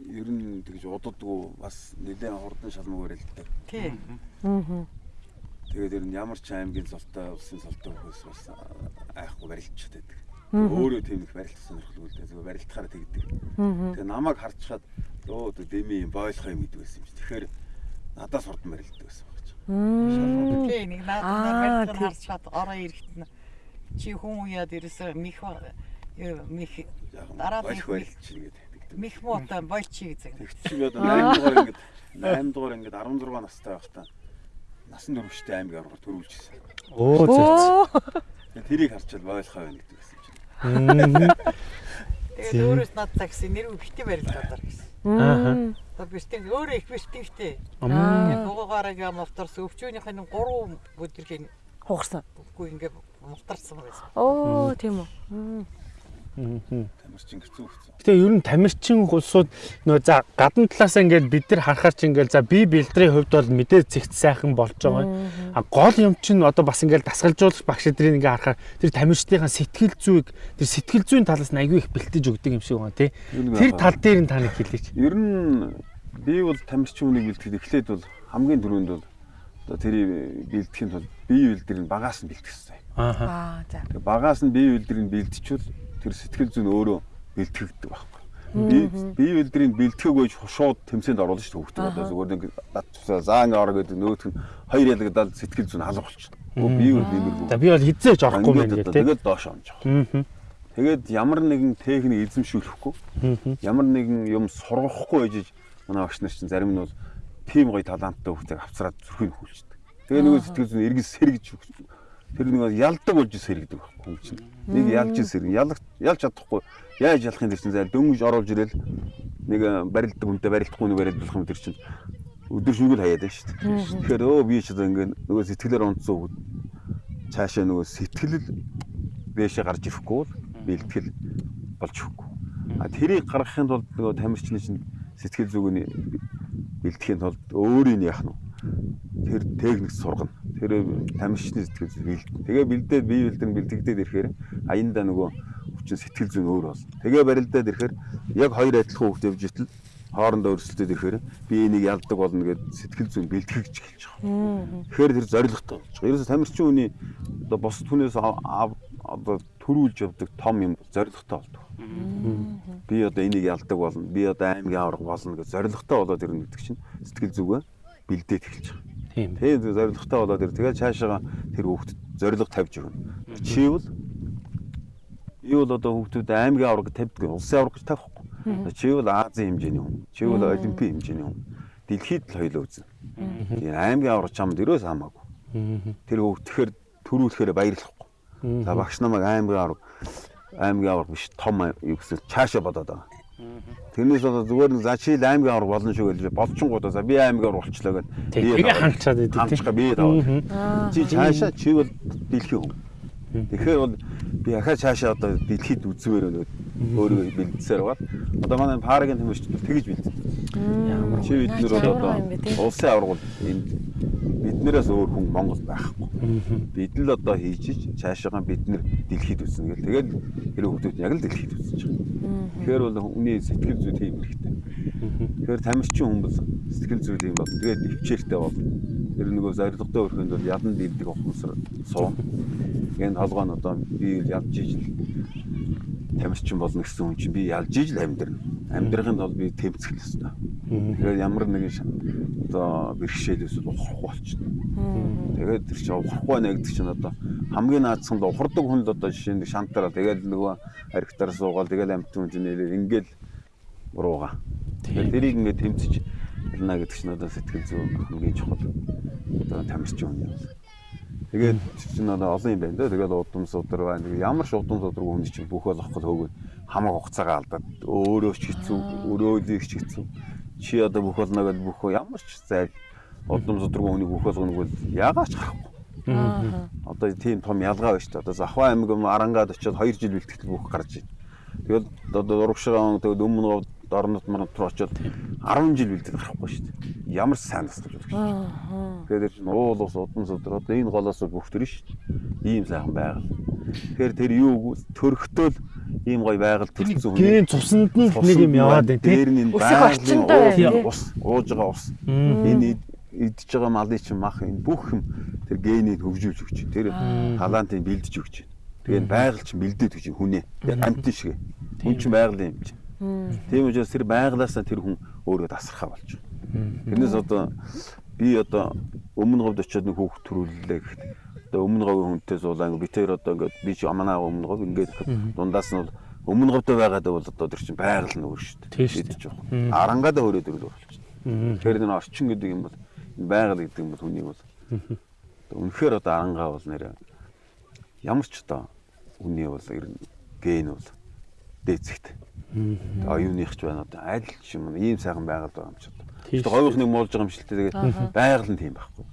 ер нь тэгж удадгүй бас нэлээд хурдан шалмаг барилддаг. Тийм. Аа. Тэгээд ер нь ямар ч аймгийн цолтой улсын цолтой хөөс бас айхгүй барилдчихад байдаг. Өөрөө тийм их барилдах сонирхолгүй л дээ. Зүгээр барилдахаараа тэгдэг. Тэгээ намайг харчаад өө дэми юм бойлох юм гэдэг байсан юм чи. Тэгэхээр надаас хурдан барилддаг байсан баг чи. Тийм нэг надад барилдах нь харчаад ороо ирэхэд нь чи хүн уяад ерөөсөө мих мих дараа барилдчих гэдэг. Мих муутай болчи гэж. Тэгт чи одоо 8 дугаар ингээд 8 дугаар ингээд 16 настай байхдаа насан туршидтэй аймаг аврал төрүүлжсэн. Оо зөө. Тэрийг харчаад бойлохоо байна гэдэг байсан юм чи. Тэгээд өөрөөс над такси нэр битэн барилдаад гэсэн. Аа. Бистэн өөрөө их бистэнтэй. Аа. Бугаагаараа гээ мовторс өвчөөнийх нь 3 бүдэрхийн Хугарсан. үгүй ингээ мовторсон байсан. Оо тийм үү. Тамирчин хэцүү хэцүү. Гэтэ ер нь тамирчин улсууд нөө за гадна талаас ингээд бид нар харахаар чи ингээд за би бэлтрийн хувьд бол мэдээ зэгт сайхан болж байгаа. А гол юм чинь одоо бас ингээд дасгалжуулагч багш эдрийг ингээд харахаар тэр тамирчдынхаа сэтгэл зүйг тэр сэтгэл зүйн талаас нь аягүй их бэлтэж өгдөг юм шиг байна тий. Тэр тал дээр нь та нэг хэлээч. Ер нь би бол тамирчин үнийг бэлтгэхэд эхлээд бол хамгийн түрүүнд бол одоо тэрийг бэлтгэхийн тулд бие бэлдэрийг багаас нь. Ааха. Аа за. Тэгээ багаас нь бие бэлдэрийг бэлтчихвэл тэр сэтгэл зүйн өөрөө бэлтгэгддэг байхгүй. Би бие бэлдэрийг бэлтгээгүйж шууд тэмцээнд оруулж шүү хөвгтөд одоо зүгээр нэг заа ингээ ороо гэдэг нөтх нь хоёр ялгадаад сэтгэл зүйн алга болчихно. Өө би юу нэмэргүй. За би бол хизээж орохгүй Ингээд гэх тий. Тэгээд доош онж байгаа. Аа. Тэгээд ямар нэгэн техник эзэмшүүлэхгүй ямар нэгэн юм сургахгүй байж манай багш нар чинь зарим нь бол тийм гоё таланттай хүмүүсийг авцраад зүрхийг хүлчдэг. Тэгээ нөгөө сэтгэл зүйн эргэж сэргэж тэр нэг ялдаг болж сэргдэг байхгүй хүн чинь. Нэг ялж сэрэг ялах ялж чадахгүй яаж ялахын тэр чинь зай дөнгөж оруулж ирэл нэг барилддаг хүнтэй барилдахгүй нэг барилдуулах юм тэр чинь өдөр шүгэл хаяад байна шүү дээ. Тэгэхээр өө би ч одоо ингээ нөгөө сэтгэлээр онцсон хүүд цаашаа нөгөө сэтгэл дээшээ гарч ирэхгүй бол бэлтгэл болж өгөхгүй. А тэрийг гаргахын тулд нөгөө тамирчны чинь сэтгэл зүгний бэлтгэхийн тулд өөрийг яах нь вэ? тэр техник сургана. Тэр тамирчны сэтгэл зүй бэлдэн. Тэгээ бэлдээд бие бэлдэн бэлтгэдээд ирэхээр аяндаа нөгөө хүчин сэтгэл зүйн өөр болно. Тэгээ барилдаад ирэхээр яг хоёр адилхан хөвгт явж итэл хоорондоо өрсөлдөд ирэхээр би энийг ялдаг болно гэд сэтгэл зүйн бэлтгэж эхэлж байгаа. Тэгэхээр тэр зоригтой болж байгаа. Ерөөсө тамирчин хүний одоо бос түнээс одоо төрүүлж явдаг том юм зоригтой болдог. Би одоо энийг ялдаг болно. Би одоо аймгийн авраг болно гэж зоригтой болоод ирнэ гэдэг чинь сэтгэл зүгөө бэлдээд эхэлж байгаа. Тийм. Тэгээ зоригтой болоод ир тэгээ цаашаага тэр хүүхдэд зориг тавьж өгнө. Чи бол би бол одоо хүүхдүүд аймгийн авраг тавьдаг, улсын авраг гэж тавихгүй. Чи бол Азийн хэмжээний хүн. Чи бол олимпийн хэмжээний хүн. Дэлхийд л хоёул үзнэ. Тэгээ аймгийн авраг чамд өрөөс хамаагүй. Тэр хүүхдэхээр төрүүлэхээр баярлахгүй. За багш намайг аймгийн авраг аймгийн авраг биш том юу гэсэн цаашаа бодоод байгаа. Тэрнээс одоо зүгээр нэг за чи л аймгийн авраг болно шүү гэж болчингуудаа за би аймгийн авраг болчлоо гэд Тэгээ хангачаад идэв тий. хамчгаа бие таваад. Чи цаашаа чи бол дэлхийн хүн. Тэгэхээр бол би ахаа цаашаа одоо дэлхийд үзвээр өнөө өөрөө бэлдсээр байгаа. Одоо манай парагийн бол тэгж бэлдсэн. Ямар Чи бид нар бол одоо юм улсын аврагууд энд биднээс өөр хүн Монгол байхгүй. Бид л одоо хийж цаашаа бид нар дэлхийд үзнэ гэл. Тэгээд тэр хүмүүс яг л дэлхийд үзнэж байгаа. Тэгэхээр бол хүний сэтгэл зүй тийм хэрэгтэй. Тэгэхээр тамирчин хүмүүс сэтгэл зүй тийм бол тэгээд өвчээртэй бол тэр нөгөө зоригтой өрхөнд бол ядан дилдэг ухамсар суун. Энэ толгой нь одоо би ялж ижил тамирчин болно гэсэн хүн чинь би ялж ижил амьдрна. Амьдрахын тулд би тэмцэх л ёстой. Тэгээд ямар нэгэн одоо бэрхшээлээс ухрахгүй болчихно. Тэгээд тэр чинь ухрахгүй байна гэдэг чинь одоо хамгийн наадсанд ухардаг хүнд одоо жишээ нь шантараа тэгээд нөгөө архитаар суугаал тэгээд амт хүн нэлээ ингээл руугаа. Тэгээд тэрийг ингээд тэмцэж ялна гэдэг чинь одоо сэтгэл зүйн хамгийн чухал одоо тамирчин хүн юм. Тэгээд чинь одоо олон юм байна да. Тэгээд удам судар байна. Ямар ч удам судар хүн чинь бүх болохгүй хөөгөө хамаг хугацаагаа алдаад өөрөө ч хэцүү, өрөөлийг ч хэцүү. Чи одоо бүх болно гэдээ бүх ямар ч зайл удам сударгүй хүнийг бүх болгоно бол яагаач гарахгүй. Одоо тийм том ялгаа байна шүү дээ. Одоо Завхаа аймаг Арангаад очиод 2 жил бэлтгэл бүх гарч байна. Тэгэл одоо урагшаа тэгээд өмнө орнот морнот руу очиод 10 жил бэлдээд гарахгүй шүү дээ. Ямар сайн тасалж болох шүү. Тэгээд чинь уул ус удам судар одоо энэ голоос бүх төр шүү дээ. Ийм сайхан байгаль. Тэгэхээр тэр юу төрөхтөөл ийм гоё байгаль төрсөн хүн. Гийн цуснд нь нэг юм яваад байна Дээр нь энэ Өсөх орчиндөө байгалийн ус, ууж байгаа ус. Энэ идж байгаа малын чинь мах энэ бүх юм тэр генийг хөгжүүлж өгч. Тэр талантыг бэлдэж өгч. Тэгээд байгаль чинь бэлдээд өгч хүнээ. Амтын шиг. Хүн чинь байгалийн юм чинь. Тийм учраас тэр байгалаасаа тэр хүн өөрөө тасархаа болж байгаа. Тэрнээс одоо би одоо өмнө говьд очиод нэг хүүхд төрүүллээ гэхэд одоо өмнө говийн хүнтэй суулаа. Ингээ би тэр одоо ингээ би чи аманаа өмнө говь. Ингээ гэхэд дундаас нь бол өмнө говьтой байгаад бол одоо тэр чинь байгаль нь өөр шүү дээ. Тийм шүү дээ. Арангаадаа өөрөө төрөл болчихно. Тэр нэг орчин гэдэг юм бол байгаль гэдэг юм бол хүнийг бол. Үнэхээр одоо арангаа бол нэр ямар ч одоо хүний бол ер нь ген бол дээцэгт. Оюуных ч байна одоо аль ч юм ийм сайхан байгаль байгаа юм ч одоо. Тэгээд говийнхныг муулж байгаа юм л тэгээд байгаль нь тийм байхгүй.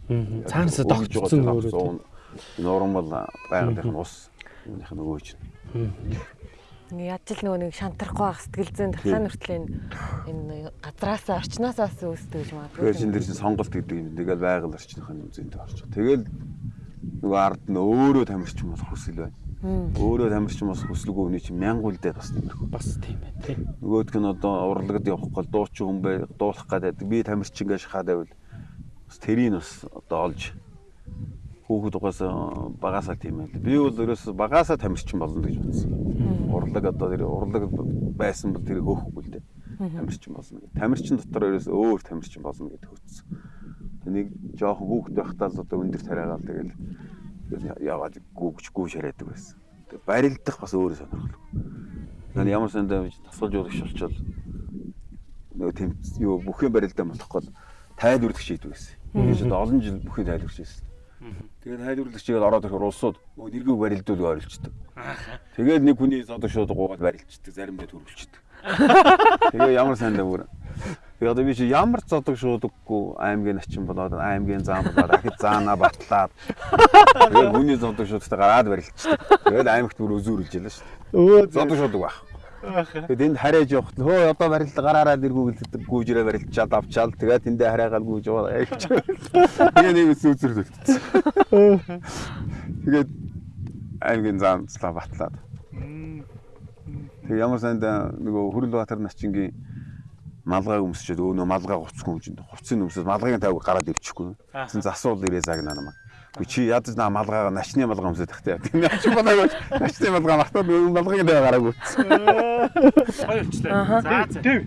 Цаанасаа тогтцсон өөрөө. Нурмал байгалийнх нь ус юуных нь өгөөж. Яаж л нөгөө нэг шантрахгүй байх сэтгэл зүйн дахиад хүртэл энэ энэ газраасаа орчноосоо үүсдэг гэж магадгүй. Тэгээд чинь тэр чинь сонголт гэдэг юм. Тэгэл байгаль орчных нь үзэнтэй орчих. Тэгэл нөгөө ард нь өөрөө тамирчин болох хүсэл байна. Өөрөө тамирчин болох хүсэлгүй хүний чинь мянган үлдээд бас тиймэрхүү. Бас тийм байна тий. Нөгөөдг нь одоо урлагад явах гол дуучин хүн бай дуулах гэдэг. Би тамирчин гэж шахаад байвал бас тэрийг бас одоо олж хүүхэд угаас багасаа тийм байл. Би бол ерөөс багасаа тамирчин болно гэж бодсон. Урлаг одоо тэр урлаг байсан бол тэр хөөхгүй л дээ. Тамирчин болно гэдэг. Тамирчин дотор ерөөс өөр тамирчин болно гэдэг хөтсөн. Тэнийг жоохон хүүхэд байхдаа л одоо өндөр тариагаал тэгэл яваад гүүгч гүүж хараадаг байсан. Тэг барилдах бас өөрөө сонирхолтой. Нэг ямар сандаа тасгалж уулагч болчоод нөгөө тэм юу бүхэн барилдаа болохгүй тайлбарлах шийдвэр байсан. Тэгэж олон жил бүхэн тайлбарч байсан. Тэгээд тайлбарлагчийг ороод ирэхээр улсууд нөгөө нэргүй барилдуулга орилчдаг. Тэгээд нэг хүний зодог шууд гуугаад барилчдаг, заримдаа төрүүлчдэг. Тэгээ ямар сандаа бүр. Тэгээд одоо би чи ямар зодог шуудаггүй аймгийн начин болоод аймгийн зам болоод ахид заана батлаад. Тэгээд хүний зодог шуудтай гараад барилчдаг. Тэгээд аймагт бүр өзүүрлж ялаа шүү дээ. Өө Зодог шуудаг байх. Тэгээд энд харяаж явахт л хөө одоо барилд гараараа дэргүүгэлдэг гүүжрээ барилчаад авчаал тэгээд тэндээ хараагаал гүүж яваа явж. Тэгээ нэг үзүүзэр төлтсөн. Тэгээд аймгийн заамцлаа батлаад. Тэг ямар санд нөгөө Хүрэл Баатар начингийн малгайг өмсчээд өөнөө малгай гуцх хүмжинд хувцсын өмсөд малгайг тавь гараад ирчихгүй. Зэн засуул ирээ загнаа намайг. Гү чи ядаж наа малгайгаа начны малгай өмсөд тахтай. Тийм яач болоогүй. Начны малгай мартаад нөгөө малгайг тавь гараагүй. гоё болчлаа. За за. Тэв.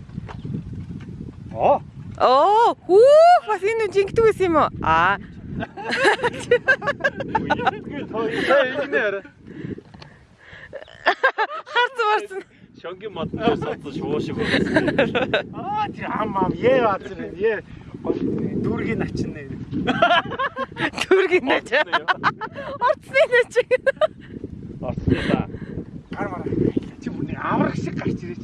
Оо. Оо, хүү бас энэ жингдэг байсан юм уу? Аа, Игнэр. харц марцсан. Шонгийн модноос сонсон шуу шиг болсон. Аа тий ам ам ээ баатар ээ. Дүүргийн начин нэ. Түргийн нэж. Орцны нэж. Орцлаа. Гар мараа. Чи бүр нэг авраг шиг гарч ирээч.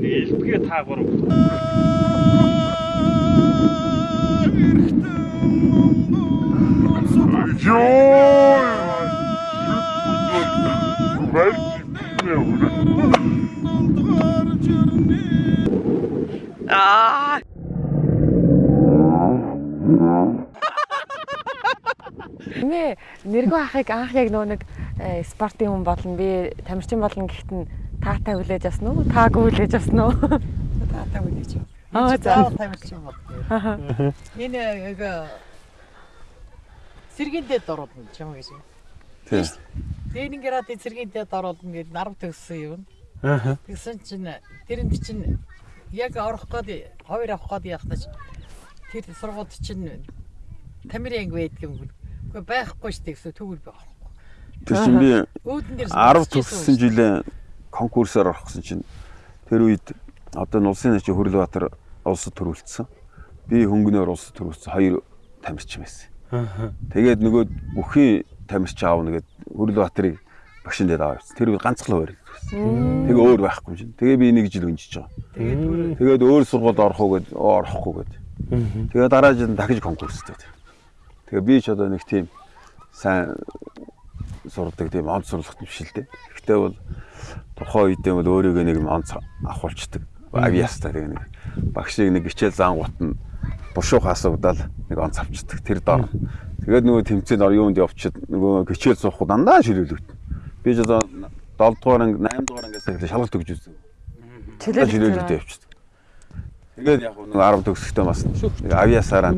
Нэг элбгээ таагур. Аа. Нэ нэргүй ахыг анх яг нөө нэг э, спортын хүн болно би тамирчин болно гэхэд нь таатай хүлээж авсан уу? Таагүй хүлээж авсан уу? Таатай үлээж юм. Аа, за. заавал тамирчин бол. Энэ яг оруулна ч юм гэж. Тийм. Ленинград сэргийн дэд оруулна гэж нарав төгссөн юм. Аа. Тэгсэн чинь тэрэнд чинь яг орох гээд хоёр авах гээд яхтаж тэр сургууль чинь анги байдаг юм. Гэхдээ байхгүй шүү дээ гэсэн төгөл байх. Тэр чинь би Үүдэн дээр 10 төгссөн жилээ конкурсоор орох гэсэн чинь тэр үед одоо нь улсын начи Хөрлөбаатар улсад төрүүлсэн. Би хөнгөнөөр улсад төрүүлсэн хоёр тамирчин байсан. Аа. Тэгээд нөгөө бүхий тамирчин аавна гээд Хөрлөбаатарыг багшин дээр авчихсан. Тэр үед ганцхан гэсэн. Тэгээ өөр байхгүй чинь. Тэгээ би нэг жил өнжиж байгаа. Тэгээд Тэгээд өөр сургуульд орох уу гээд оо, орохгүй гээд. Тэгээ дараа жил дахиж конкурс дээр. Тэгээ би ч одоо нэг тийм сайн сурдаг тийм онц сурлагт биш л дээ. Гэхдээ бол тухайн үедээ бол өөрийгөө нэг онц авахулцдаг. Авиастай тэгээ нэг багшийг нэг гिचээл заангут нь бушуух асуугдаал нэг онц авчдаг. Тэр дор. Тэгээд нөгөө тэмцээнд ор юунд явчихэд нөгөө гिचээл суухад дандаа ширүүлвэт. Би ч одоо 7 дугаар анги 8 дугаар ангиас эхлээ шалгалт өгч үзсэн. Чөлөөлөлт ширүүлвэт явчихдаг. Тэгээд яг нөгөө 10 төгсөхдөө бас нэг авиасаараа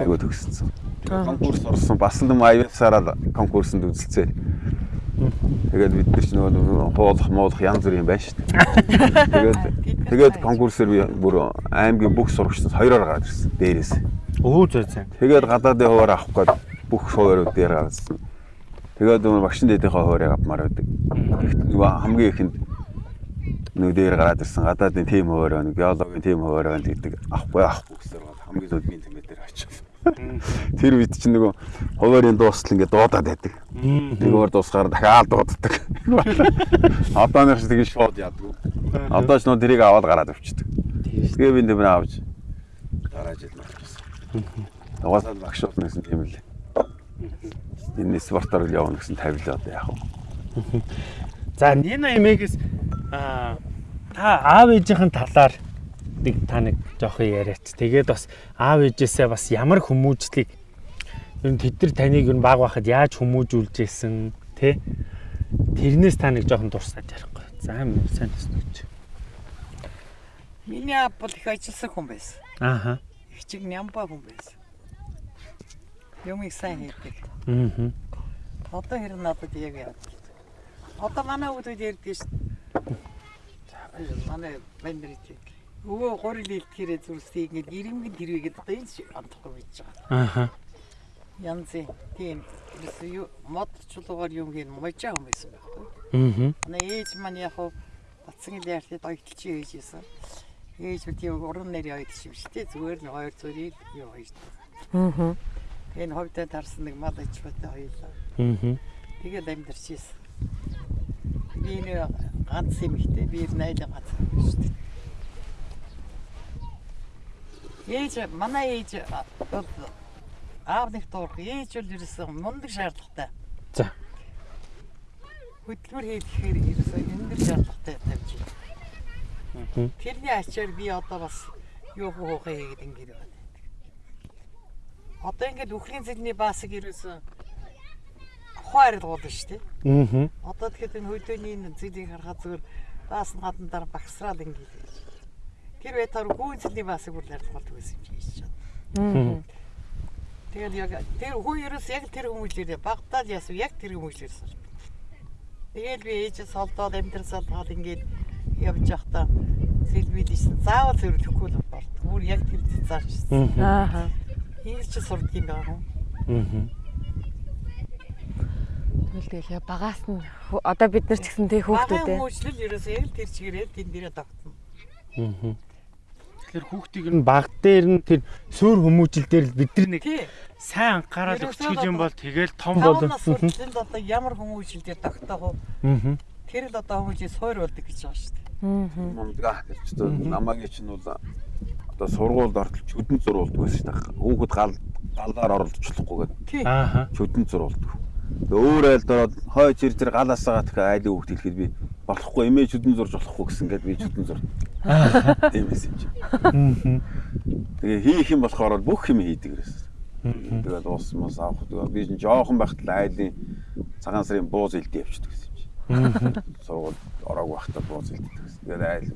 айгуу төгссөн. Конкурс орсон бас юм авиасаараа конкурсанд үзэлцээ. Тэгээд бид нар ч нөгөө хуулах муулах янз бүр юм байна шүү дээ. Тэгээд тэгээд конкурсээр би бүр аймгийн бүх сурагчдаас хоёроор гараад ирсэн дээрээс. Өө зөө зөө. Тэгээд гадаадын хуваар авах гээд бүх хуваарууд дээр гарсан. Тэгээд нөгөө багшин дэдийнхээ хуваарыг авмаар байдаг. Нөгөө хамгийн ихэнд нөгөө дээр гараад ирсэн гадаадын тим хуваар байна, геологийн тим хуваар байна гэдэг авахгүй авахгүй гэсээр бол хамгийн сүүлд тэмээ дээр очив. Тэр үед чинь нөгөө хуваарийн дуустал ингээд дуудаад байдаг. Нэггээр дуусгаар дахиад дууддаг. Одооных шиг тэгж шууд яддаг. Одоо ч нөгөө тэрийг аваад гараад авчдаг. Тэгээ би нэмэр авч дараа жил марчсан. Угаасаа багш болно гэсэн тийм л. Энэ спортоор л явна гэсэн тавилаа одоо яах вэ? За Нина эмээгээс аа та аав ээжийнхэн талаар нэг та нэг жоохон яриач. Тэгээд бас аав ээжээсээ бас ямар хүмүүжлийг ер нь тэд нар таныг ер нь баг байхад яаж хүмүүжүүлж исэн тэ тэрнээс та нэг жоохон дурсаад ярихгүй. За сайн төснөж. Миний аав бол их ажилласан хүн байсан. Ааха. Их чиг нямбаа хүн байсан. Юмыг сайн хийдэг. Аа. Одоо хэрэг надад яг яа. Одоо манай хүмүүс ярьдаг шүү. дээ. Манай бандэрч. Өвөө гурил илтгэрээ зүрсийг ингээд ирэмгэн тэрвэгээд одоо энэ шиг амтахгүй байж байгаа. Ааха. Янзын тийм ерөөсөө юу мод чулуугаар юм хийн можаа хүн байсан байхгүй. Аа. Манай ээж маань яг хуу батсан ил яарт ойтолч ээжсэн. Ээж үт юм уран нэр ойтолч юм шүү дээ. Зүгээр нэг хоёр зүрийг юу хийж. Аа. Энэ ховдод тарсан нэг мал ич батай хоёлаа. Аа. Тэгээд амьдарч ийсэн. Би нэ ганц юм ихтэй би найдаа ганц юм шүү дээ. Ээж манай ээж бол аав нэг туурх ээж бол ерөөсөн мундаг шаардлагатай. За. Хөдөлмөр хийхээр ерөөсөн өндөр шаардлагатай тавьж байна. Тэрний ачаар би одоо бас юу хоохоо хийгээд ингэж байна. Одоо ингээд үхрийн цэгний баасыг ерөөсөн хойрол болно шүү дээ. Аа. Одоо тэгэхээр энэ хөдөөний энэ зэгийг харахад зүгээр баас нь гадна дараа багсраад ингээд. Тэр байтаар гүйн цэгний баасыг бүр болдог байсан юм чи хийж чад. Тэгээд яг тэр хүү ерөөс яг тэр хүмүүжлэр багтаал ясв яг тэр хүмүүжлэрсэн. Тэгээд би ээжээс холдоод амьдрал салгаад ингээд явж явахдаа сэлбидсэн. Заавал зөвлөхгүй л болт. Бүр яг тэр цаашсан. Аа. Хийж сурдаг юм байна. Аа. Тэгэл тэгэл яа багаас нь одоо бид нар ч гэсэн тэг Багын хүүхдүүдээ хүмүүжлэл ерөөсөө яг тэр чигээрээ тэн дээрээ тогтсон. Аа. Тэгэхээр хүүхдийг нь баг дээр нь тэр суур хүмүүжил дээр л бид нар нэг сайн анхаарал өгчих юм одоо- бол тэгэл том бол. Сурталчилд одоо ямар хүмүүжлэлээр тогтоох вэ? Аа. Тэр л одоо хүмүүжил суур болдог гэж байгаа шүү дээ. Аа. Мундгаа гэж чинь намаагийн чинь бол одоо сургуульд ортол чөдөн зурулдаг байсан шүү дээ. Хүүхэд гал галаар оролцохгүй гэдэг Тий. Аа. чөдөн зурулдаг. Өөр айлд ороод хой чир чир галаасаа гэх айлын хүүхд хэлэхэд би болохгүй эмээ чөдөн зурж болохгүй гэсэн гээд би чөдөн зур. Тийм байсан юм чи. Тэгээ хийх юм болохоор бол бүх юм хийдэг гэсэн. Тэгээд уус мус авах тэгээ би жоохон байхад л айлын цагаан сарын бууз илдээ явчихдаг гэсэн юм чи. Сургууль ороагүй байхдаа бууз илддэг гэсэн. Тэгээд айл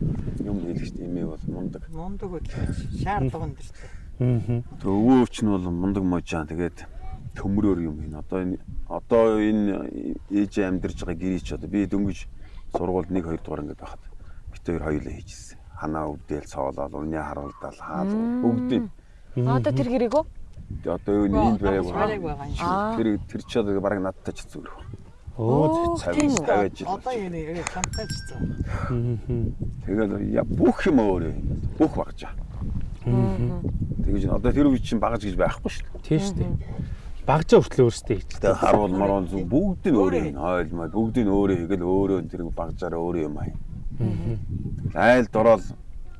юм хийлгэж эмээ бол мундаг. Мундаг хөдлөж шаардлага өндөртэй. Аа. Тэгээ өвөө ч нь бол мундаг можаан тэгээд төмрөөр юм хийн. Одоо энэ одоо энэ ээж амьдарч байгаа гэрий ч одоо би дөнгөж сургуульд 1 2 дугаар ингээд байхад бит хоёр хоёулаа хийжсэн. Ханаа өвдөөл цоолол, унья харуулдал, хаал бүгдийг. Одоо тэр? Тэгээ одоо юу энд байг байгаа. Тэр тэр ч одоо бараг надтай ч зүгэр. Оо. үү? 50 жил. Одоо юу нэ чамтай ч зөө. Тэгээд я бүх юм өөрөө бүх багжаа. Тэгэж одоо тэр үе чинь багаж гэж байхгүй шүү дээ. Тийм шүү дээ. Багжаа хүртэл өөрсдөө хийж. Тэгээ харуул маруу зүг бүгд нь өөрөө хийн. Ойл маа бүгд нь өөрөө хийгээл өөрөө тэр багжаараа өөрөө юм аа. Айл дорол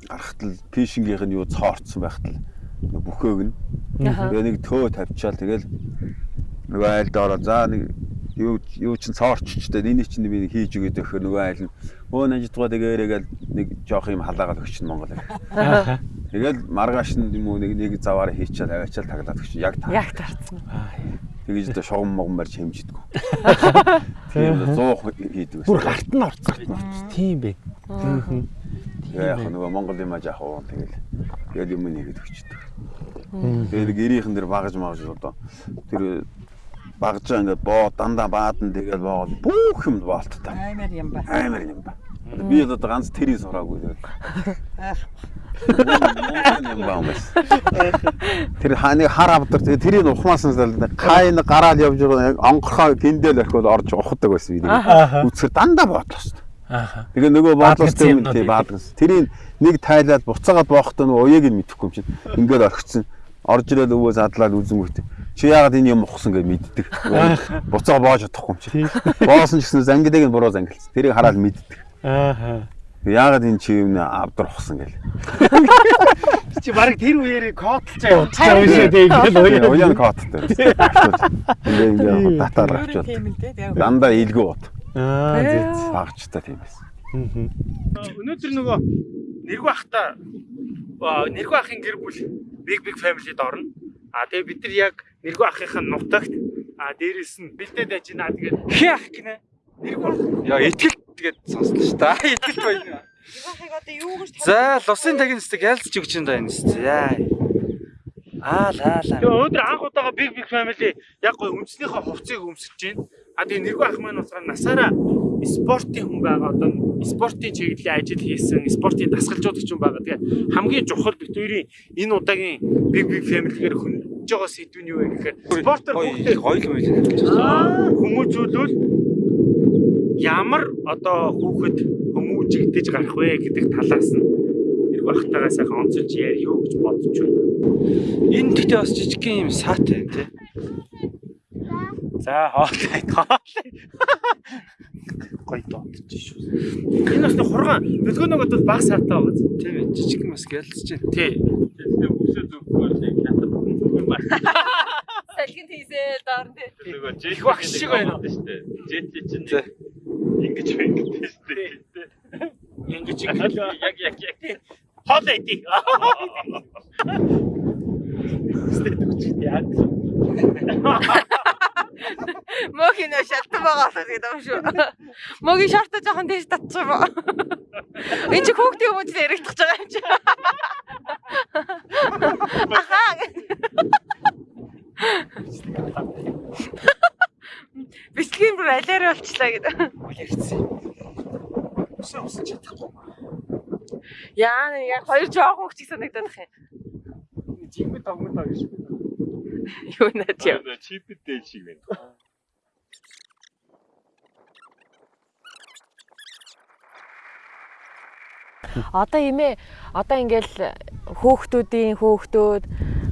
гарахтал пишингийнх нь юу цоорцсон байхтал бүхөөг нь тэгээ нэг төө тавьчаал тэгэл нөгөө айл дороо за нэг юу юу чин цоорччтэй энийг чинь би хийж өгöd өгөхөр нөгөө айл нь өө нажидгаа тэгээрээгээл нэг жоох юм халаагаад өгчин Монгол. Тэгэл маргааш нь юм уу нэг нэг заваараа хийчихэл аваачаал таглаад өгчин яг та. Яг тарцсан. Тэгэж одоо шугам могон барьж хэмжидэггүй. Тийм 100 хийдэг Бүр байсан. гарт нь орцсон. Тийм бэ. Аа. Тэгээ яг нөгөө Монгол юм ажаах уу тэгэл тэгэл юм нэгэд өгчдөг. Тэгээд гэрийнхэн дэр багаж магаж одоо тэр багажаа ингээд боо дандаа баадан тэгэл боол бүх юм боолттой. Аймаар юм ба. Амар юм ба. Би одоо ганц тэрийг сураагүй. Тэр хааны хар авдар тэрийг ухмаасан кайн гараал явж байгаа онгорхоо гиндэл орхиод орж ухдаг байсан би. Үцгэр дандаа боотлоо. Аа. Тэгээ нөгөө Баадгацсан тийм тий баадгас. Тэрийг нэг тайлаад буцаагаад боохтой нөгөө уяг нь мэдэхгүй юм чинь. Ингээд орхицсан. Орж ирээд өвөө задлаад үзэнгүүт. Чи яагаад энэ юм ухсан гэж мэддэг. Буцаа боож чадахгүй юм чинь. Боосон ч гэсэн зангидаг нь буруу зангилсан. Тэрийг хараад мэддэг. Аа. Яагаад энэ чи юм авдар ухсан гэл. Чи баг тэр үеэрээ кодлж байгаа. Харин шүү дээ ингээд Уян уян. коттой. Ингээ ингээ өөрөө авчвал. тийм Дандаа илгүү бот. Аа. зэт. Багчтай тийм байсан. Өнөөдөр нөгөө нэргүй ахта нэргүй ахын гэр бүл big big family-д орно. А тэгээ бид нар яг нэргүй ахын нутагт а дээрэс нь бэлдээд гинэ. Тэгээд хээ ах гинэ. Нэргүй ах. Яа итгэл тэгээд сонслоо ш та. Итгэл байна. Ихийг одоо юу гэж За лусын тагнастыг ялцж өгч энэ даа энэ. Яа. Аа лаа лаа. Тэгээ өнөөдөр анх удаага big big family яг гой үндснийхээ хувцсыг өмсөж байна. А тэгээ нэргүй ах маань уусгаар насаараа спортын хүн байгаа одоо спортын чиглэлийн ажил хийсэн, спортын дасгалжуулагч хүн байгаа. Тэгээ хамгийн чухал бит хоёрын энэ удаагийн big big family-гээр хөндөж байгаа сэдв нь юу вэ гэхээр спортоор хүүхдээ Гоё юм байна. хүмүүжүүлвэл ямар одоо хүүхэд хүмүүжигдэж гарах вэ гэдэг талаас нь нэргүй ахтайгаа сайхан онцолж яриё гэж бодож байна. Энэ гэхдээ бас жижигхэн юм саатай тий. За хоолой хоолой. Гоё дооч шүү. Энэ бас нэг хургаан бэлгөөнөд бол баг саатай байгаа. Тийм ээ жижигхэн бас гялцж байна. Тий. Салхин тийсээ доор нь. Их багш шиг байна. За. Ингэж ингэж. Ингэж яг яг яг. Хоолой идэх. Стэд үчиг яг. Мөгийн нөө шалтан байгаа болоод гэдэг юм шүү. Мөгийн шорто жоохон тийш татчих юм? Энд чи хүүхдийн хүмүүс л яригдах байгаа юм чи. Ахаа. Бэлтгэн бүр алиараа болчлаа гэдэг. Усан усан чадахгүй. Яа нэг яг хоёр жоох хүүхд чиг санагдаад их юм. Жигмэ тогмод байгаа шүү. Юу наад яа. чипэд дээл шиг байна. Одоо имээ одоо ингээл хөөхтүүдийн хөөхтүүд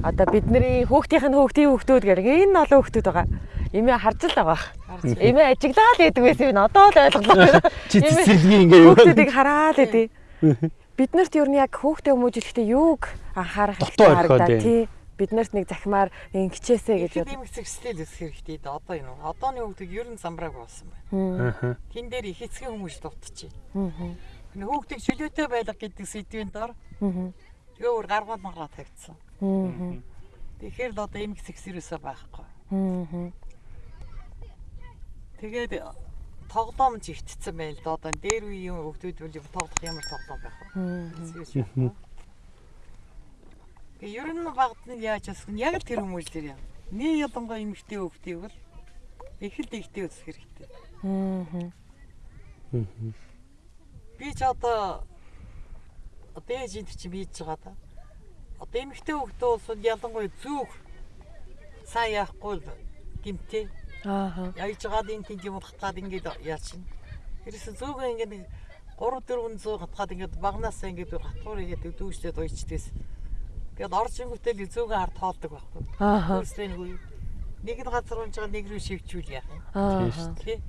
одоо бидний хөөхтийнх нь хөөхтийн хөөхтүүд гэх энэ олон хөөхтүүд байгаа. Имээ харж л байгаа. Имээ ажиглаа л гэдэг байсан юм. Одоо л ойлголоо. Чи цэцэрлэгийн ингээ юу. Хөөхтүүдийг хараад идэв. Биднэрт ер нь яг хөөхтэй хүмүүжлэхдээ юуг анхаарах орхиод харагдаа тий. Биднэрт нэг захимаар нэг хичээсэ гэж Ихэд юм хэсэг стил өсөх хэрэгтэй дээ. Одоо энэ одооны хүүхдүүд ер нь замбрааг болсон байна. бод. Тэн дээр их эцгийн хүмүүс дутчих. Аа. Энэ хүүхдийг чөлөөтэй байлга гэдэг сэдвийн дор Аа. тэгээ өөр гаргаад маргаа тавьчихсан. Аа. Тэгэхээр л одоо эмх сексэрээсээ байхгүй. Тэгээд тоглоом ч ивтцсэн байл да одоо дээр үеийн бол юм тоглох ямар тоглоом байх вэ? Тэгээ ер нь багт нь яаж асах нь яг л тэр хүмүүжлэр юм. Нэг ялангуяа эмэгтэй хүүхдийг бол их л ихтэй өсөх хэрэгтэй. Аа. би ч одоо одоо ээж чи бийж байгаа да. Одоо эмэгтэй хүмүүс ялангуяа зүг сайн яахгүй л гимтэй. Аа. Яаж жагаад энэ тийм юм хатгаад ингээд яачин. Ерөөсө зүгөө ингээд нэг 3 400 хатгаад ингээд багнасаа ингээд хатгуур игээд дүүжлээд уйчдээс. Ингээд орж ингүүтэл зүгөө хард тоолдог байхгүй. Аа. Өөрсдөө нэг үе. Нэг нь газар унж байгаа нэг рүү шивчүүл яах юм. Аа. Тий.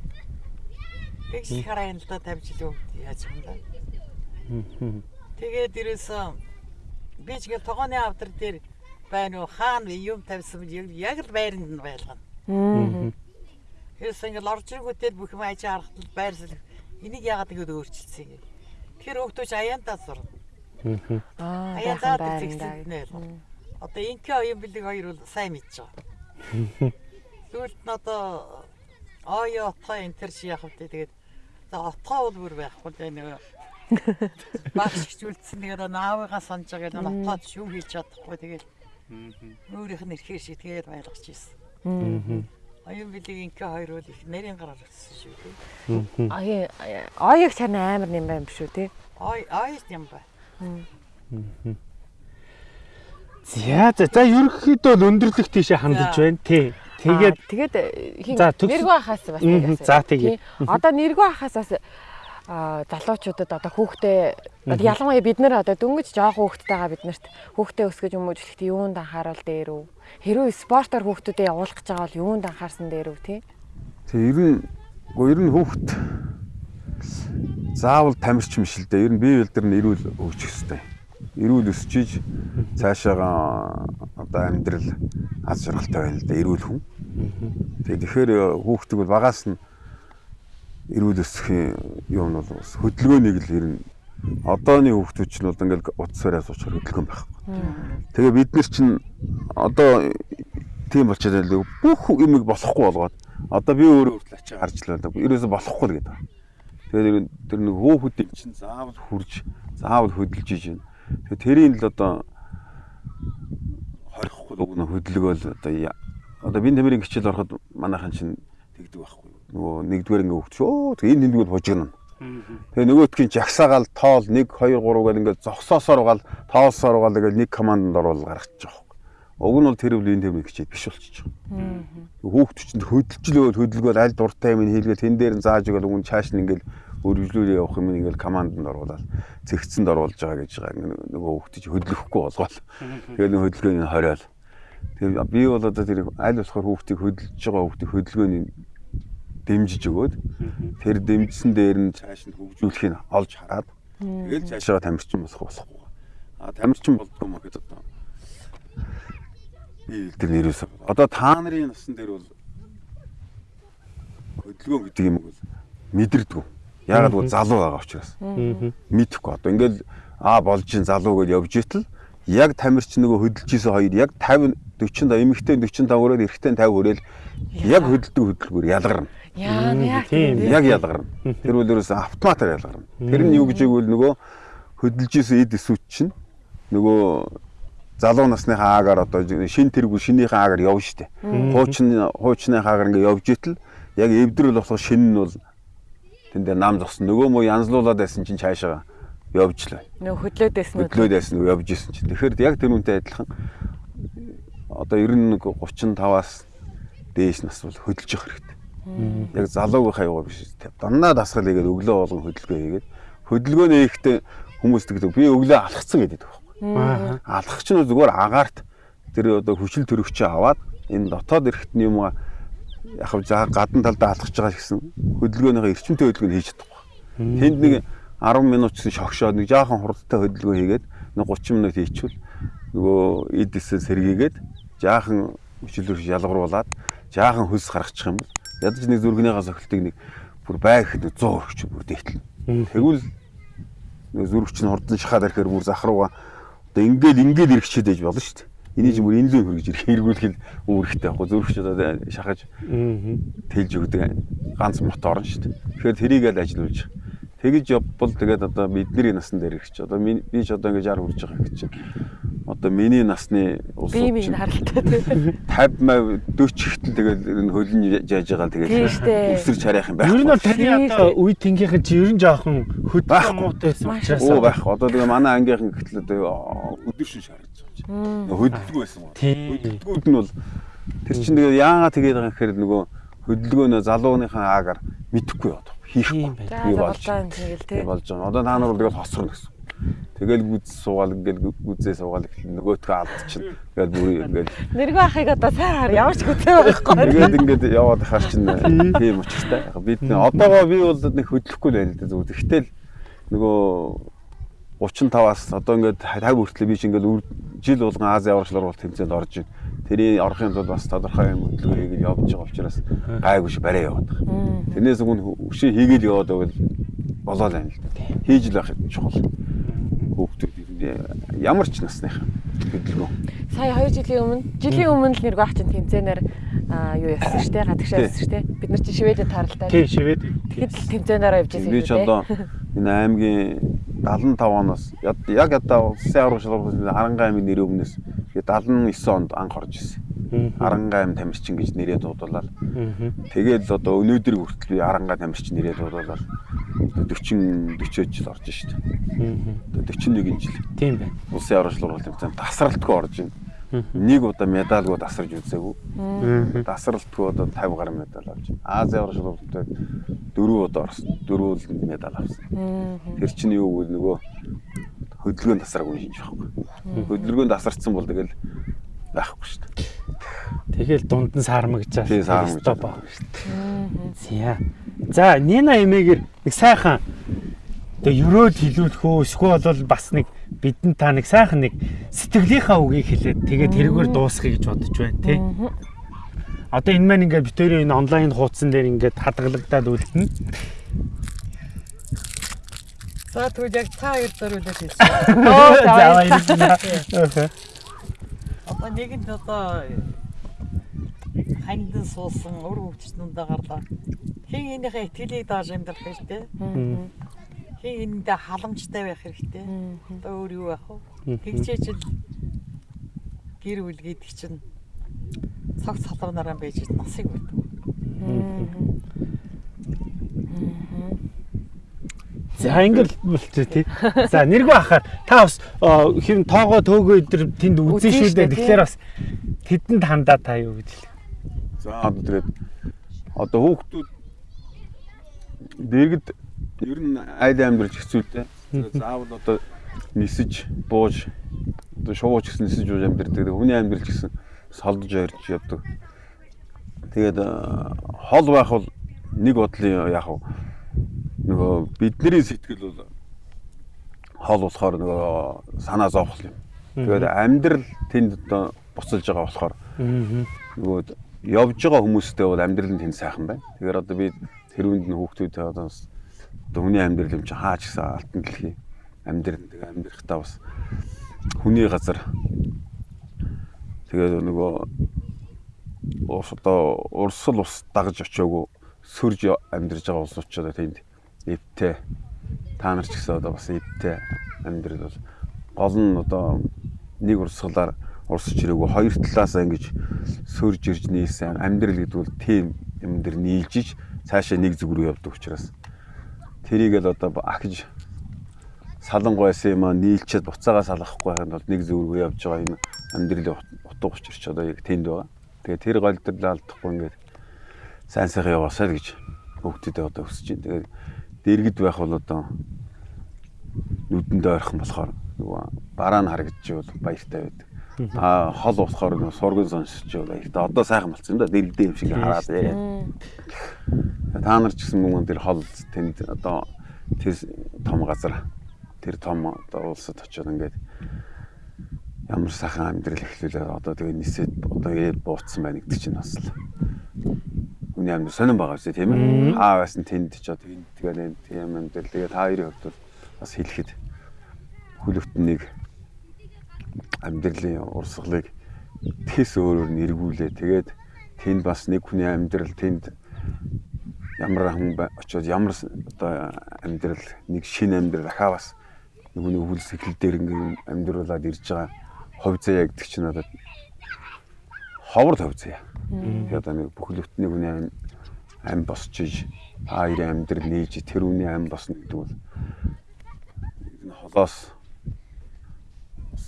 Тэгс хараа энэ л да тавьж илүү яаж юм да. Тэгээд ерөөсөө би ч гэл тогооны авдар дээр байна уу хаана юм тавьсан яг л байранд нь байлгана. Аа. Ерөөсөө ингээл орж ирэнгүүтэл бүх юм ажи харахад байрсал энийг яагаад ингэж өөрчилсөн юм. Тэгэхээр хөөхтөж аяантаа сурна. Аа. Байранд. нэ. Одоо инкэ оюун бэлэг хоёр бол сайн мэдж байгаа. Тэгвэл нь одоо оё отхоо энэ төр чи яах вэ тэгээд за отхоо бол бүр байхгүй л нэг багш хичүүлсэн тэгээд наавыгаа санаж байгаа л отхоод шүү хийж чадахгүй тэгээд өөрийнх нь эрхээр шитгээд байлгаж ирсэн. Оюун бэлэг инкэ хоёр бол их нарийн гараар өгсөн шүү дээ. Аяа оёг чарна амар юм байна биш үү те? Ой ой юм ба. За за за ерөнхийдөө л өндөрлөх тийшээ хандаж байна. Тий. Тэгээд тэгээд э, хин нэргүй ахаас бас за, тэгээ. Тий. Одоо нэргүй ахаас бас залуучуудад одоо хүүхдээ одоо ялангуяа бид нэр одоо дөнгөж жоох хүүхдтэйгаа бид нарт хүүхдээ өсгөж хүмүүжлэхэд юунд анхаарал дээр үү? Хэрвээ спортоор хүүхдүүдэд явуулах гэж байгаа бол юунд анхаарсан дээр үү тий? Тэгээ ер нь гоо ер нь хүүхд заавал тамирч юм шил дээ. Ер нь бие билдэр нь эрүүл өгчих хэвээр. Эрүүл өсчиж цаашаага одоо амьдрал аз жаргалтай байна л да. Эрүүл хүн. Тэгээ тэгэхээр хүүхдийг бол багаас нь эрүүл өсөхийн юм бол хөдөлгөөнийг л ер нь одооны хүүхдүүд ч нь бол ингээл утсаараа суучаар хөдөлгөөн байхгүй. Тэгээ бид нар чинь одоо тийм болчиход байл бүх юмыг болохгүй болгоод одоо би өөрөө хүртэл ачаа гарч л байна. Ерөөсө болохгүй л гэдэг. Тэгээд тэр нэг хөөхөдийг чинь заавал хурж, заавал хөдөлж иж байна. Тэгээд тэрийн л одоо хорихгүй өгнө хөдөлгөөл одоо одоо би нэмэрийн хичээл ороход манайхан чинь тэгдэг байхгүй. Нөгөө нэгдүгээр ингээ хөвч өө тэгээ энэ нэгдүгээр хожигно. Тэгээ нөгөөтгийн жагсаагаал тоол 1 2 3 гэл ингээд зогсоосоор гал тоолсоор гал ингээд нэг команданд оруул гаргачих жоох. Уг нь бол тэр үл энэ тэмдэг хичээд биш болчих. Хүүхд чинь хөдөлжлөөл хөдөлгөөл аль дуртай юм хийлгээл тэн дээр нь зааж өгөөл үн чааш нь ингээд өргөжлүүлээ явах юм ингээд команданд оруулаад цэгцэнд оруулж байгаа гэж байгаа Ингээ нөгөө хүүхд чинь хөдлөхгүй болгоол. Тэгээд нэг хөдөлгөөний хориол. Тэр би бол одоо тэр аль болохоор хүүхдийг хөдөлж байгаа хүүхдийг хөдөлгөөний дэмжиж өгөөд тэр дэмжсэн дээр нь цааш нь хөгжүүлэхийг олж хараад тэгэл цаашаа тамирчин болох болохгүй. А тамирчин болдгоо мөн гэдэг одоо би тэр нэрээс. Одоо та нарын насан дээр бол хөдөлгөөн гэдэг юм бол мэдэрдэг. Яагаад гэвэл залуу байгаа учраас. Мэдхгүй одоо. Ингээл аа болж ин залуу гэж явж итэл яг тамирч нөгөө хөдөлж исэн хоёр яг 50 40 та эмэгтэй 45 өрөөл эрэгтэй 50 өрөөл яг хөдөлдөг хөдөлгөөр ялгарна. Яа яа тийм. Яг ялгарна. Тэр бол ерөөсөө автоматар ялгарна. Тэр нь юу гэж игвэл нөгөө хөдөлж исэн эд эсвч чинь нөгөө залуу насныхаа аагаар одоо шин тэргүү шинийхээ аагаар явна штэ. Хуучин хуучныхаа аагаар ингээ явж итэл яг эвдрэл болох шин нь бол тэн дээр нам зогсон. Нөгөө муу янзлуулаад байсан чинь цаашаа явж л байна. Нөө хөдлөөдөөс нь хөдлөөд байсан нөгөө явж исэн чинь. Тэгэхээр яг тэр үнтэй адилхан одоо 91 35-аас дээш нас бол хөдөлж явах хэрэгтэй. Яг залуугийнхаа яваа биш. Дандаа дасгал хийгээд өглөө болгон хөдөлгөөн хийгээд хөдөлгөөн хийхдээ хүмүүс тэгдэг би өглөө алхацсан гэдэг байхгүй. Аа. Алхах чинь зүгээр агаарт тэр одоо хүчил төрөгчөө аваад энэ дотоод эрэхтний юм яг за гадна талдаа алхаж байгаа гэсэн хөдөлгөөнийхөө эрчимтэй хөдөлгөөнд хийж чадахгүй. Тэнд нэг 10 минут гэсэн шогшоод нэг жаахан хурдтай хөдөлгөөн хийгээд нэг 30 минут хийчихвэл нөгөө эдээсээ сэргийгээд жаахан хүчил төрөж ялгаруулад жаахан хөлс гаргачих юм бол ядаж нэг зүргнийхаа сохилтыг нэг бүр байх нэг 100 өргөч бүр дээтэл. Тэгвэл нэг зүрх чинь хурдан шахаад ирэхээр бүр зах руугаа одоо ингээд ингээд ирэхчээд байж болно шүү дээ. Энийг чинь бүр энэ лөө хөргөж ирэх эргүүлэх нь үүрэгтэй байхгүй зүрх чинь одоо шахаж тэлж өгдөг ганц мотор нь шүү дээ. Тэгэхээр тэрийг л ажиллуулж тэгэж явбал тэгээд одоо бидний насан дээр ирэх чи одоо би ч одоо ингээд 60 хүрж байгаа гэж чинь одоо миний насны улсууд Би минь харалтай тийм. 50 мав 40 ихтэл тэгэл энэ хөлн жааж байгаа тэгэл штэ. өсөрч харах юм байх. Ер нь бол таны одоо үе тэнгийнхэн чи ер нь жоохон Байхгүй. муутай байсан учраас Оо байх. Одоо тэгээ манай ангийнхан гэтэл одоо өдөршин шаарч байгаа. Хөдөлгөө байсан гоо. Хөдөлгүүд нь бол тэр чинь тэгээ яагаад тэгээд байгаа юм гэхээр нөгөө хөдөлгөөнөө залууныхаа аагаар мэдхгүй яваад. Хийхгүй. Байна. За болж юм тэгэл тийм. болж байгаа. Одоо та нар бол тэгэл хосрно гэсэн. Тэгэл гүз суугаал ингээл гүзээ суугаал их нөгөөтгөө алдчихна. Тэгэл бүр ингээл Нэргүй ахыг одоо сайн хар ямар ч хүсээ байхгүй. тэгээд ингээд яваад хаар чинь тийм учиртай. Яг Бид одоогоо би бол нэг хөдлөхгүй л байна л да зүг. Тэгтэл нөгөө 35-аас одоо ингээд 50 хүртэл би чинь ингээд үр- жил болгон Ази аврагчлал бол тэмцээнд орж ийн. Тэрийн орохын тулд бас тодорхой юм хөдөлгөөн хийгээд явж байгаа учраас гайгүй ш барай яваад байгаа. Тэрнээс өмнө өшөө хийгээл яваад байвал болоо л байна л да. Хийж л байх чухал. Хүүхдүүд ямар ч насныхан хөдөлгөөн. Сая 2 жилийн өмнө жилийн өмнө л нэргүй ах чинь тэмцээнээр аа юу явсан шүү дээ. Гадагшаа Тий. явсан шүү дээ. Бид нар чинь шивэдэд таралтай. Тийм шивэд. Тэгэхэд тэмцээнээр явж ирсэн Би ч одоо энэ аймгийн 75 оноос яг одоо улсын аврагчлал Харангаа аймгийн нэрийн өмнөөс тэгээд 79 онд анх орж ирсэн. Харангаа аим тамирчин гэж нэрээ дуудуулаад тэгээд л одоо өнөөдөр хүртэл би Харангаа тамирчин нэрээ дуудуулаад 40 40 жил орж шít. 41 жил Тийм байна. улсын аврагчлал тэмцээнд тасралтгүй орж ийн. Нэг удаа медальгүй тасарч үзээгүй. Тасралтгүй одоо 50 гаруй медаль авч байна. Ази аврагчлалтай дөрөв удаа орсон. Дөрөв медаль авсан. Тэр чинь юу вэ нөгөө хөдөлгөөн тасраагүй шинж байхгүй. Хөдөлгөөн тасарцсан бол тэгэл байхгүй шүү дээ. Тэгэл дунд нь сармагчаа. тий саармж Стоп аа. Зя. За Нина эмээгээр нэг сайхан тэгээ өрөөд хилүүлэх үү эсвэл бол бас нэг бидэнд та нэг сайхан нэг сэтгэлийнхаа үгийг хэлээд тэгээ тэрүүгээр дуусгая гэж бодож байна тий. Одоо энэ маань ингээд битүүрийн энэ онлайн хуудсан дээр ингээд хадгалагдаад үлдэнэ. За тэгвэл яг та хоёр зориулаад хэлсэн. Оо За баярлалаа. Одоо нэгэнд одоо хандсан суусан өр хөвчтнүүдээ гарлаа. Хин энийхээ итгэлийг дааж амьдрах хэрэгтэй. Хин энэндээ халамжтай байх хэрэгтэй. Одоо өөр юу байх вэ? Тэгчээж л гэр бүл гэдэг чинь цаг салбараараа байж насыг байдаг. За ингэл болчих тий. За нэргүй ахаар та бас хэм тоогоо төөгөө өдр тэнд үзэн шүү дээ. Тэгэхээр бас тэдэнд хандаа та юу гэж хэлэх. За одоо тэгээд одоо хүүхдүүд дэргэд ер нь айл амьдралж хэцүүлтэй. Тэгээд заавал одоо нисэж бууж одоо шууж гэсэн нисэж бууж амьдрдаг. Тэгээд Хүний амьдрал гэсэн солдож ярьж явдаг. Тэгээд э, хол байх бол нэг бодлын яг нөгөө бидний сэтгэл бол хол болохоор нөгөө санаа зовхол юм. Тэгээд амьдрал тэнд одоо буцалж байгаа болохоор нөгөө явж байгаа хүмүүстэй бол амьдрал нь тэнд сайхан байна. Тэгэхээр одоо би тэр үнд нь хүүхдүүдээ одоо бас одоо хүний амьдрал юм чи хаач гэсэн алтан дэлхий амьдрал тэгээ амьдрахтаа бас хүний газар тэгээд нөгөө ус одоо урсгал ус дагаж очиагүй сөрж амьдарч байгаа улсууд тэнд эвтэй та нар ч гэсэн одоо бас эвтэй амьдрал бол гол нь одоо нэг урсгалаар урсч ирээгүй. Хоёр талаасаа ингэж сөрж ирж нийлсэн. Амьдрал гэдэг бол тийм юм дэр нийлжиж цаашаа нэг зүг рүү явдаг учраас. Тэрийг л одоо ахиж салангуй байсан юм аа нийлчихэд буцаагаа салгахгүй байхад бол нэг зүг рүү явж байгаа энэ амьдралын утга учирч одоо яг тэнд байгаа. Тэгээ тэр голдрлаа алдахгүй ингээд сайн сайхан яваасаа л гэж хүүхдүүдэд одоо өсөж байна. Тэгээд дэргэд байх бол одоо нүдэндээ ойрхон болохоор нөгөө бараа нь харагдчихвал баяртай байдаг. А хол болохоор нөгөө сургын сонсчихвал баяртай. Одоо сайхан болсон юм да. Дэргэдээ юм шиг хараад яриад. Та нар ч гэсэн мөн тэр хол тэнд одоо тэр том газар тэр том одоо улсад очиод ингээд ямар сайхан амьдрал эхлүүлээ одоо тэгээ нисээд одоо ирээд бууцсан байна гэдэг чинь бас л хүний амьдрал сонирн байгаа үстэй тийм ээ. Хаа байсан тэнд ч одоо энд тэгээ нэг тийм амьдрал. Тэгээ та хоёрын хувьд бол бас хэлэхэд хүлэгтнийг амьдралын урсгалыг тэс өөрөөр нь эргүүлээ тэгээд тэнд бас нэг хүний амьдрал тэнд ямар хүн очиод ямар одоо амьдрал нэг шинэ амьдрал ахаа бас нэг хүлс эхлэл дээр ингээм амьдруулад ирж байгаа хувь заяа гэдэг чинь одоо ховор заяа. Тэгээд одоо нэг бүхэл бүтний хүний ам ам босч иж хоёрын амьдрал нээж тэр үний ам босно гэдэг бол энэ холоос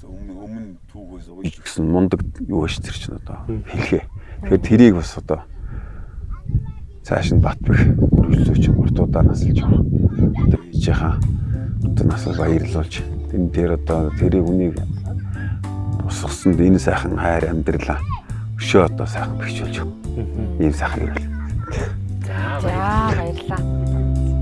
өмнө өмнө түүхээс ууж гэсэн мундаг юу байж тэр чинь одоо хэлхээ. Тэгэхээр тэрийг бас одоо цааш нь Батбэх өргөлөөч уртуудаа насалж байгаа. Одоо ээжийнхаа одоо насал баярлуулж энэ дээр одоо тэрийг үнийг босгосонд энэ сайхан хайр амьдралаа өшөө одоо сайхан бэхжүүлж байгаа. Ийм сайхан юм. За баярлалаа.